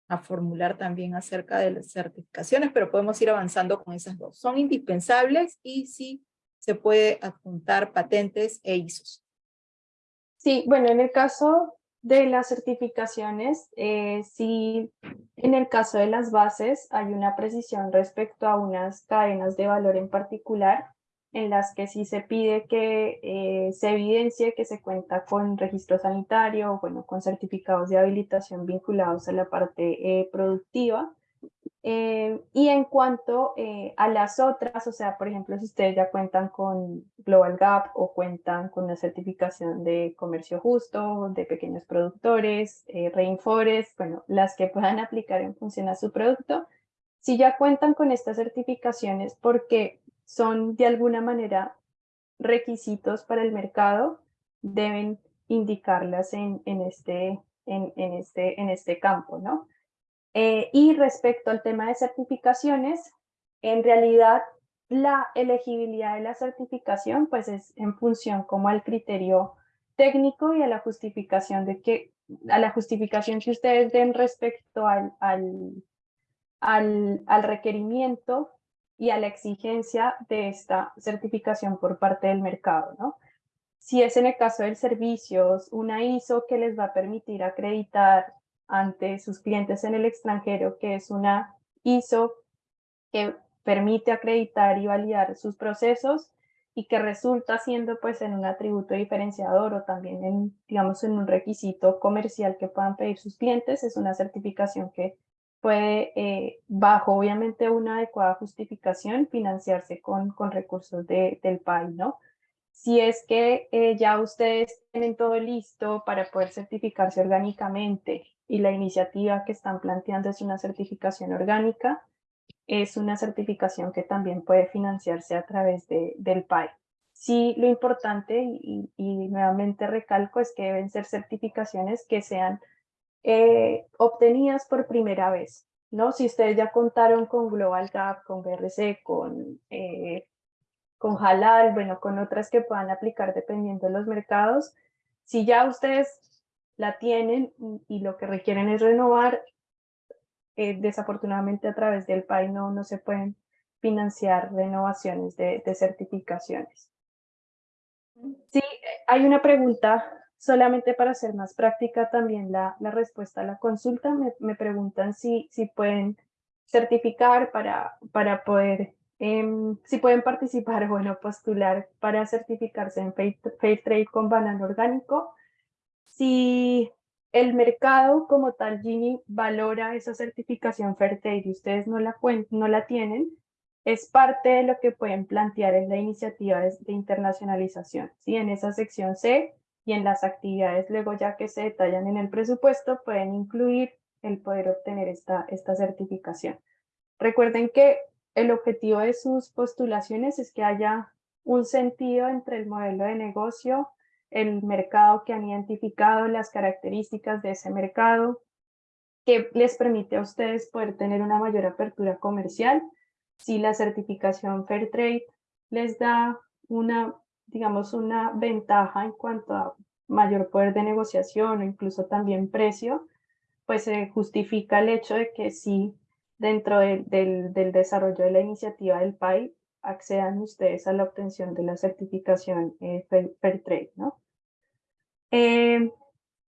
a, formular también acerca de las certificaciones, pero podemos ir avanzando con esas dos. Son indispensables y si se puede adjuntar patentes e ISOs. Sí, bueno, en el caso de las certificaciones, eh, sí, en el caso de las bases hay una precisión respecto a unas cadenas de valor en particular, en las que sí se pide que eh, se evidencie que se cuenta con registro sanitario, bueno, con certificados de habilitación vinculados a la parte eh, productiva, eh, y en cuanto eh, a las otras, o sea, por ejemplo, si ustedes ya cuentan con Global Gap o cuentan con una certificación de comercio justo, de pequeños productores, eh, Rainforest, bueno, las que puedan aplicar en función a su producto, si ya cuentan con estas certificaciones porque son de alguna manera requisitos para el mercado, deben indicarlas en, este, en, este, en este campo, ¿no? Eh, y respecto al tema de certificaciones, en realidad la elegibilidad de la certificación pues es en función como al criterio técnico y a la justificación de que a la justificación que ustedes den respecto al, al, al, requerimiento y a la exigencia de esta certificación por parte del mercado, ¿no? Si es en el caso de servicios, una ISO que les va a permitir acreditar ante sus clientes en el extranjero, que es una ISO que permite acreditar y validar sus procesos y que resulta siendo pues en un atributo diferenciador o también en, digamos, en un requisito comercial que puedan pedir sus clientes, es una certificación que puede, eh, bajo obviamente una adecuada justificación, financiarse con, con recursos de, del país, ¿no? Si es que eh, ya ustedes tienen todo listo para poder certificarse orgánicamente y la iniciativa que están planteando es una certificación orgánica, es una certificación que también puede financiarse a través de, del PAI. Sí, lo importante, y, nuevamente recalco, es que deben ser certificaciones que sean eh, obtenidas por primera vez. ¿no? Si ustedes ya contaron con Global Gap, con BRC, con eh, con Halal, bueno, con otras que puedan aplicar dependiendo de los mercados. Si ya ustedes la tienen y lo que requieren es renovar, eh, desafortunadamente a través del PAI no, no se pueden financiar renovaciones de, certificaciones. Sí, hay una pregunta, solamente para hacer más práctica también la, la respuesta a la consulta, me, me preguntan si, si pueden certificar, para, para poder, em, si pueden participar, bueno, postular para certificarse en Fair, Trade con banano orgánico. Si el mercado como tal, Gini, valora esa certificación Trade y ustedes no la, no la tienen, es parte de lo que pueden plantear en la iniciativa de, internacionalización. ¿sí? En esa sección C y en las actividades luego ya que se detallan en el presupuesto pueden incluir el poder obtener esta, esta certificación. Recuerden que el objetivo de sus postulaciones es que haya un sentido entre el modelo de negocio, el mercado que han identificado, las características de ese mercado, que les permite a ustedes poder tener una mayor apertura comercial. Si la certificación Fairtrade les da una, digamos, una ventaja en cuanto a mayor poder de negociación o incluso también precio, pues se justifica el hecho de que sí, dentro del, del, desarrollo de la iniciativa del PAI, accedan ustedes a la obtención de la certificación eh, Fairtrade, ¿no? Eh,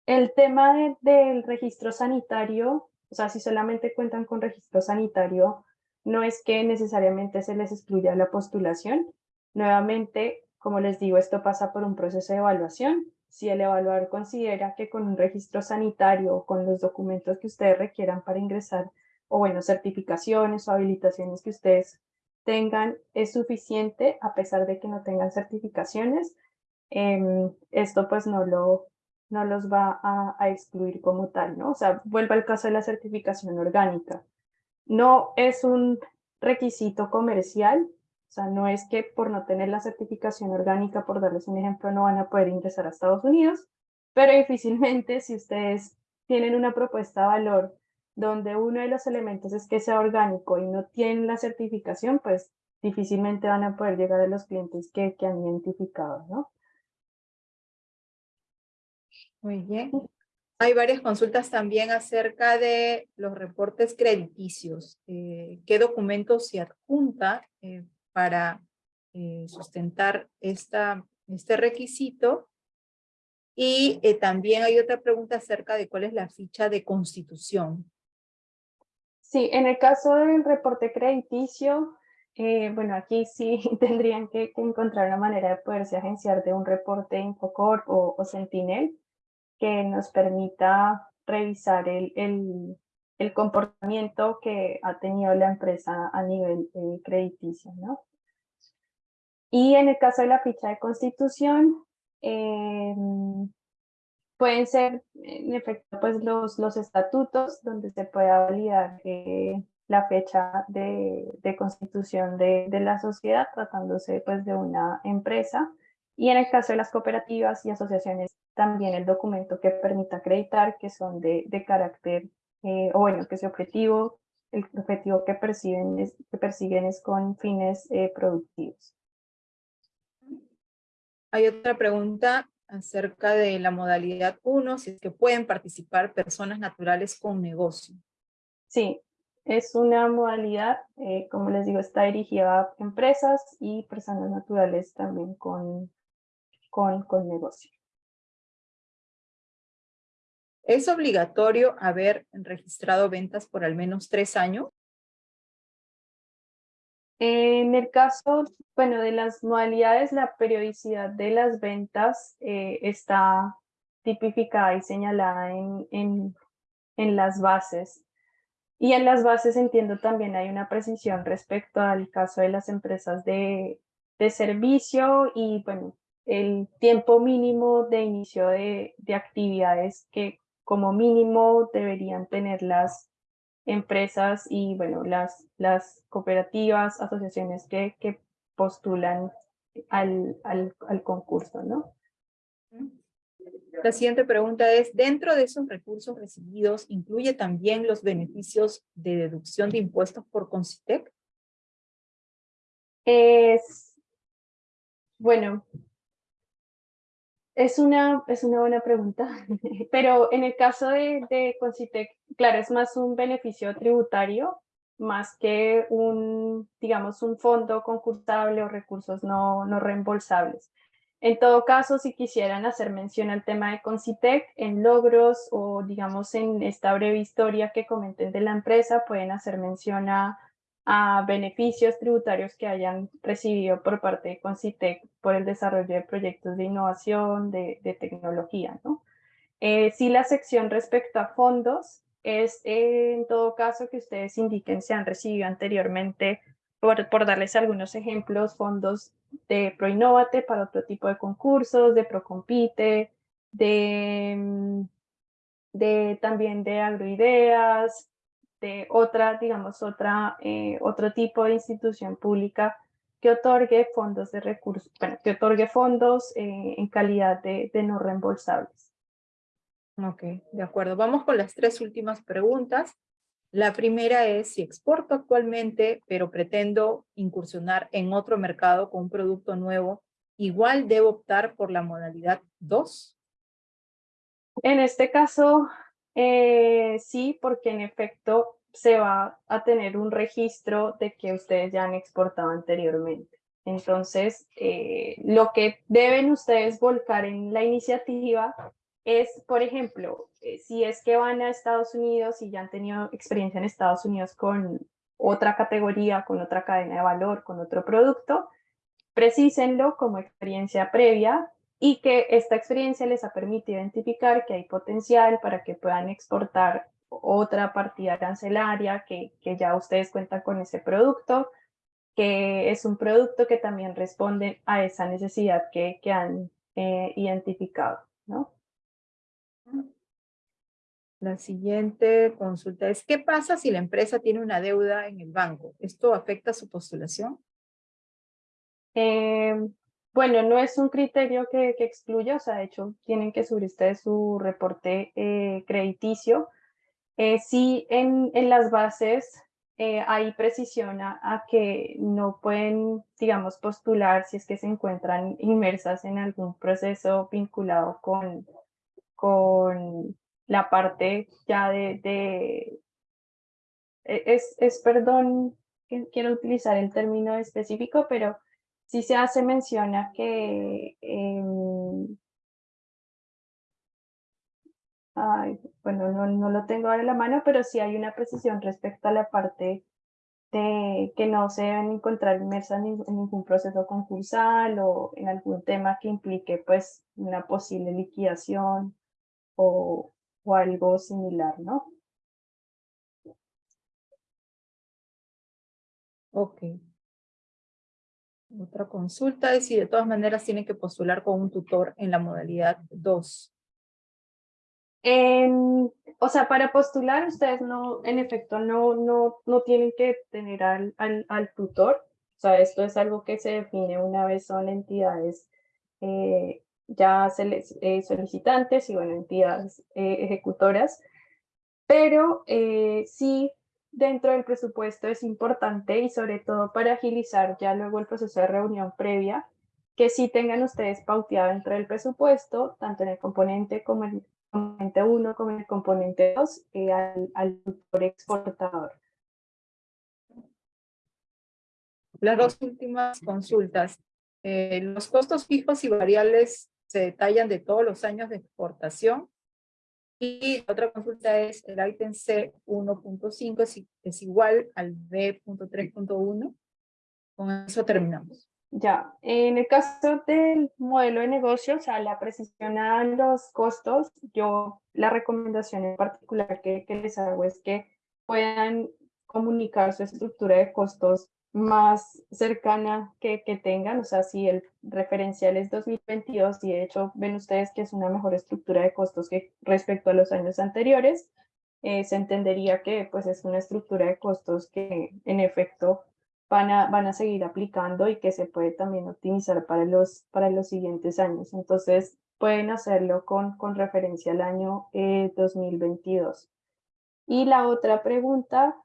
el tema del registro sanitario, o sea, si solamente cuentan con registro sanitario, no es que necesariamente se les excluya la postulación. Nuevamente, como les digo, esto pasa por un proceso de evaluación. Si el evaluador considera que con un registro sanitario o con los documentos que ustedes requieran para ingresar, o bueno, certificaciones o habilitaciones que ustedes tengan, es suficiente a pesar de que no tengan certificaciones, em, esto pues no, lo, no los va a, excluir como tal, ¿no? O sea, vuelvo al caso de la certificación orgánica no es un requisito comercial, o sea, no es que por no tener la certificación orgánica, por darles un ejemplo, no van a poder ingresar a Estados Unidos, pero difícilmente si ustedes tienen una propuesta de valor donde uno de los elementos es que sea orgánico y no tienen la certificación, pues difícilmente van a poder llegar a los clientes que, que han identificado, ¿no? Muy bien. Hay varias consultas también acerca de los reportes crediticios. Eh, ¿Qué documentos se adjunta eh, para eh, sustentar esta, este requisito? Y también hay otra pregunta acerca de cuál es la ficha de constitución. Sí, en el caso del reporte crediticio, bueno, aquí sí tendrían que, encontrar una manera de poderse agenciar de un reporte Infocorp o, o Sentinel que nos permita revisar el, el, comportamiento que ha tenido la empresa a nivel eh, crediticio. ¿no? Y en el caso de la ficha de constitución, em, pueden ser en efecto pues los, los estatutos donde se pueda validar eh, la fecha de, de constitución de, de, la sociedad tratándose pues de una empresa y en el caso de las cooperativas y asociaciones también el documento que permita acreditar que son de, de carácter, eh, o bueno, que ese objetivo, el objetivo que, perciben es, que persiguen es con fines eh, productivos. Hay otra pregunta acerca de la modalidad 1, si es que pueden participar personas naturales con negocio. Sí, es una modalidad, eh, como les digo, está dirigida a empresas y personas naturales también con, con, con negocio. ¿Es obligatorio haber registrado ventas por al menos tres años? En el caso, bueno, de las modalidades, la periodicidad de las ventas eh, está tipificada y señalada en, en, en, las bases. Y en las bases entiendo también hay una precisión respecto al caso de las empresas de, de servicio y, bueno, el tiempo mínimo de inicio de, de actividades que como mínimo deberían tener las empresas y bueno, las, las cooperativas, asociaciones que, que postulan al, al, al concurso, ¿no? La siguiente pregunta es, ¿dentro de esos recursos recibidos incluye también los beneficios de deducción de impuestos por Concitec? Es, bueno, es una, es una buena pregunta, pero en el caso de, de Concitec, claro, es más un beneficio tributario, más que un, digamos, un fondo concursable o recursos no, no reembolsables. En todo caso, si quisieran hacer mención al tema de Concitec en logros o digamos en esta breve historia que comenten de la empresa, pueden hacer mención a, beneficios tributarios que hayan recibido por parte de Concitec por el desarrollo de proyectos de innovación, de, tecnología. ¿no? Eh, si la sección respecto a fondos es en todo caso que ustedes indiquen si han recibido anteriormente por, darles algunos ejemplos, fondos de ProInnovate para otro tipo de concursos, de ProCompite, de, mm, de también de agroideas, de otra, digamos, otra, eh, otro tipo de institución pública que otorgue fondos de recursos, bueno, que otorgue fondos eh, en calidad de, de no reembolsables. Ok, de acuerdo. Vamos con las tres últimas preguntas. La primera es si exporto actualmente, pero pretendo incursionar en otro mercado con un producto nuevo, igual debo optar por la modalidad 2. En este caso, eh, sí, porque en efecto se va a tener un registro de que ustedes ya han exportado anteriormente. Entonces, eh, lo que deben ustedes volcar en la iniciativa es, por ejemplo, eh, si es que van a Estados Unidos y ya han tenido experiencia en Estados Unidos con otra categoría, con otra cadena de valor, con otro producto, precísenlo como experiencia previa y que esta experiencia les ha permitido identificar que hay potencial para que puedan exportar otra partida arancelaria, que, que ya ustedes cuentan con ese producto, que es un producto que también responde a esa necesidad que, que han eh, identificado, ¿no? La siguiente consulta es, ¿qué pasa si la empresa tiene una deuda en el banco? ¿Esto afecta su postulación? Eh, bueno, no es un criterio que, excluya, o sea, de hecho, tienen que subir ustedes su reporte eh, crediticio. Eh, sí, en, en, las bases hay precisión a, que no pueden, digamos, postular si es que se encuentran inmersas en algún proceso vinculado con, con la parte ya de, e, es, es, perdón, quiero utilizar el término específico, pero sí se hace menciona que, em, bueno, no, no, lo tengo ahora en la mano, pero sí hay una precisión respecto a la parte de que no se deben encontrar inmersas en, en ningún proceso concursal o en algún tema que implique pues una posible liquidación o, o algo similar, ¿no? Ok. Otra consulta es si de todas maneras tienen que postular con un tutor en la modalidad 2. o sea, para postular ustedes no, en efecto, no, no, no tienen que tener al, al, al, tutor. O sea, esto es algo que se define una vez son entidades eh, ya eh, solicitantes y bueno, entidades eh, ejecutoras, pero eh, sí dentro del presupuesto es importante y sobre todo para agilizar ya luego el proceso de reunión previa, que sí tengan ustedes pauteado dentro del presupuesto, tanto en el componente como en el componente 1 como en el componente 2, al, al exportador. Las dos últimas consultas. los costos fijos y variables se detallan de todos los años de exportación. Y otra consulta es el ítem C1.5 es, es, igual al B.3.1. Con eso terminamos. Ya, en el caso del modelo de negocio, o sea, la precisión a los costos, yo la recomendación en particular que, que les hago es que puedan comunicar su estructura de costos más cercana que, que, tengan, o sea, si el referencial es 2022 y de hecho ven ustedes que es una mejor estructura de costos que respecto a los años anteriores, eh, se entendería que pues es una estructura de costos que en efecto van a, van a seguir aplicando y que se puede también optimizar para los, para los siguientes años. Entonces pueden hacerlo con, con referencia al año 2022. Eh, y la otra pregunta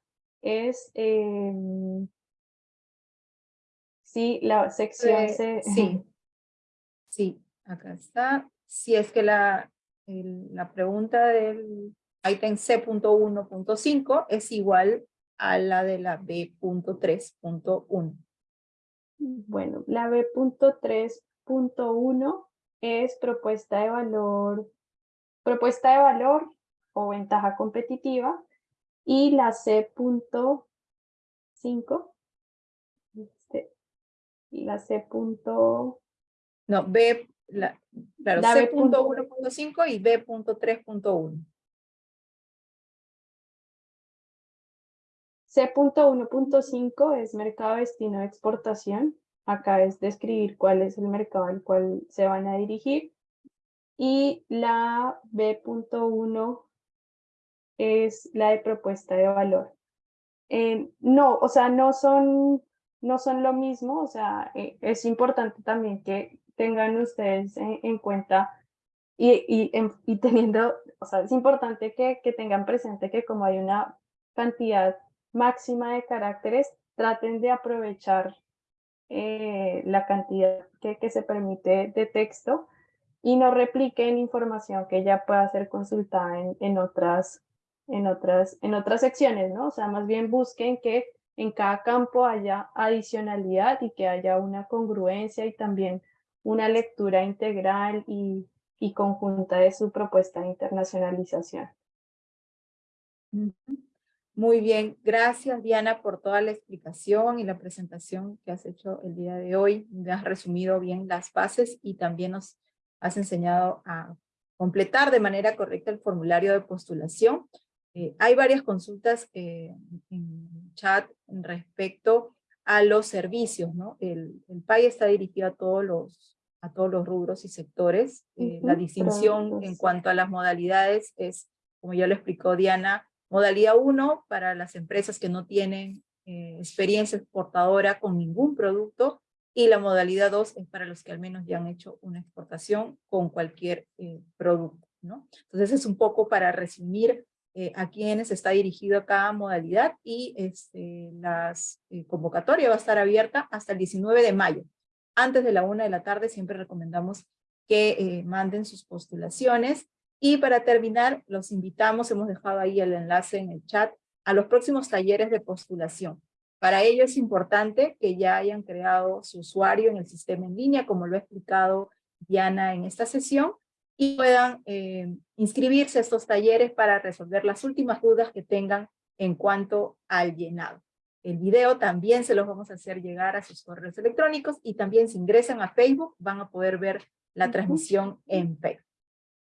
es... Em, Sí, la sección C. Sí, sí, acá está. Si es que la, la pregunta del ítem C.1.5 es igual a la de la B.3.1. Bueno, la B.3 B.1 es propuesta de valor, propuesta de valor o ventaja competitiva y la C.5 este, y la C. No, B, la, claro, C.1.5 y B.3.1. C.1.5 es mercado destino de exportación. Acá es describir cuál es el mercado al cual se van a dirigir. Y la B.1 es la de propuesta de valor. Eh, no, o sea, no son, no son lo mismo, o sea, eh, es importante también que tengan ustedes en, cuenta y, y, teniendo, o sea, es importante que, que tengan presente que como hay una cantidad máxima de caracteres, traten de aprovechar eh, la cantidad que, que, se permite de texto y no repliquen información que ya pueda ser consultada en, en, otras, en, otras, en otras secciones, ¿no? O sea, más bien busquen que en cada campo haya adicionalidad y que haya una congruencia y también una lectura integral y, y conjunta de su propuesta de internacionalización. Muy bien, gracias Diana por toda la explicación y la presentación que has hecho el día de hoy. Me has resumido bien las bases y también nos has enseñado a completar de manera correcta el formulario de postulación. Eh, hay varias consultas eh, en chat respecto a los servicios, ¿no? El, el PAI está dirigido a todos los, a todos los rubros y sectores. Eh, la distinción en cuanto a las modalidades es, como ya lo explicó Diana, Modalidad 1 para las empresas que no tienen eh, experiencia exportadora con ningún producto y la modalidad 2 es para los que al menos ya han hecho una exportación con cualquier eh, producto. ¿no? Entonces es un poco para resumir eh, a quiénes está dirigido cada modalidad y este, las convocatoria va a estar abierta hasta el 19 de mayo. Antes de la una de la tarde siempre recomendamos que manden sus postulaciones y para terminar, los invitamos, hemos dejado ahí el enlace en el chat, a los próximos talleres de postulación. Para ello es importante que ya hayan creado su usuario en el sistema en línea, como lo ha explicado Diana en esta sesión, y puedan eh, inscribirse a estos talleres para resolver las últimas dudas que tengan en cuanto al llenado. El video también se los vamos a hacer llegar a sus correos electrónicos y también si ingresan a Facebook van a poder ver la transmisión en Facebook.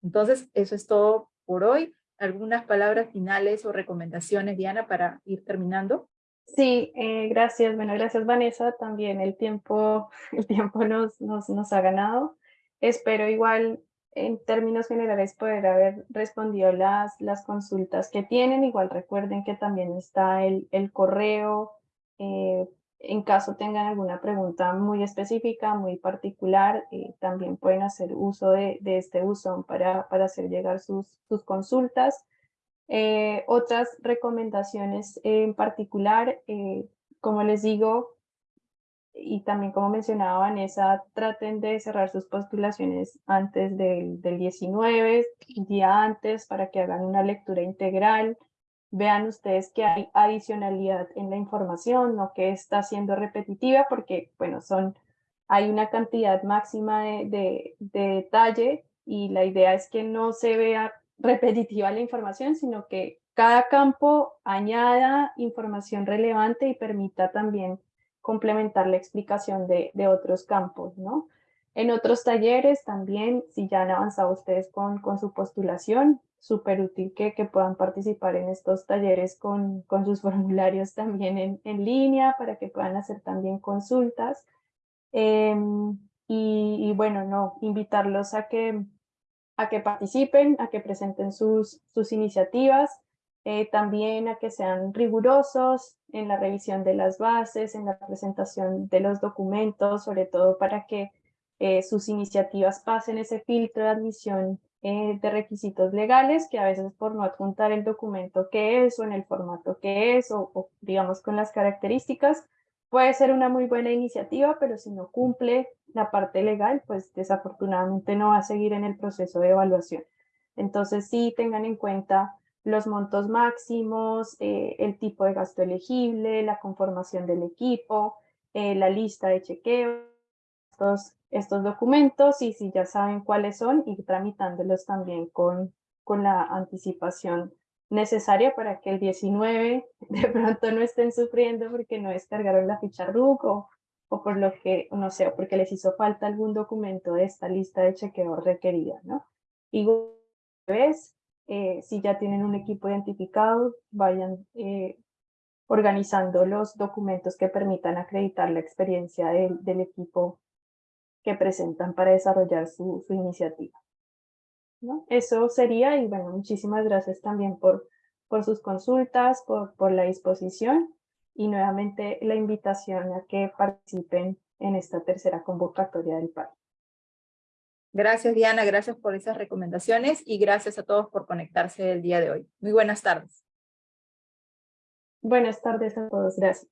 Entonces, eso es todo por hoy. ¿Algunas palabras finales o recomendaciones, Diana, para ir terminando? Sí, eh, gracias. Bueno, gracias Vanessa. También el tiempo, el tiempo nos, nos, nos ha ganado. Espero igual en términos generales poder haber respondido las, las consultas que tienen. Igual recuerden que también está el, el correo eh, en caso tengan alguna pregunta muy específica, muy particular, eh, también pueden hacer uso de, este buzón para, para, hacer llegar sus, sus consultas. Eh, otras recomendaciones en particular, como les digo, y también como mencionaba Vanessa, traten de cerrar sus postulaciones antes del, del 19, día antes, para que hagan una lectura integral, vean ustedes que hay adicionalidad en la información, no que está siendo repetitiva, porque bueno, son, hay una cantidad máxima de, de, detalle y la idea es que no se vea repetitiva la información, sino que cada campo añada información relevante y permita también complementar la explicación de, otros campos, ¿no? En otros talleres también, si ya han avanzado ustedes con, su postulación, súper útil que, puedan participar en estos talleres con, sus formularios también en, línea para que puedan hacer también consultas. Em, y, bueno, no, invitarlos a que, a que participen, a que presenten sus, sus iniciativas, eh, también a que sean rigurosos en la revisión de las bases, en la presentación de los documentos, sobre todo para que eh, sus iniciativas pasen ese filtro de admisión eh, de requisitos legales que a veces por no adjuntar el documento que es o en el formato que es o, digamos con las características puede ser una muy buena iniciativa pero si no cumple la parte legal pues desafortunadamente no va a seguir en el proceso de evaluación. Entonces sí tengan en cuenta los montos máximos, eh, el tipo de gasto elegible, la conformación del equipo, eh, la lista de chequeo, estos, documentos y si ya saben cuáles son, ir tramitándolos también con, con la anticipación necesaria para que el 19 de pronto no estén sufriendo porque no descargaron la ficha RUC o, o por lo que, no sé, porque les hizo falta algún documento de esta lista de chequeo requerida, ¿no? Y vez, eh, si ya tienen un equipo identificado, vayan eh, organizando los documentos que permitan acreditar la experiencia del equipo que presentan para desarrollar su, su iniciativa. ¿no? Eso sería, y bueno, muchísimas gracias también por, por sus consultas, por, por la disposición y nuevamente la invitación a que participen en esta tercera convocatoria del PAI. Gracias Diana, gracias por esas recomendaciones y gracias a todos por conectarse el día de hoy. Muy buenas tardes. Buenas tardes a todos, gracias.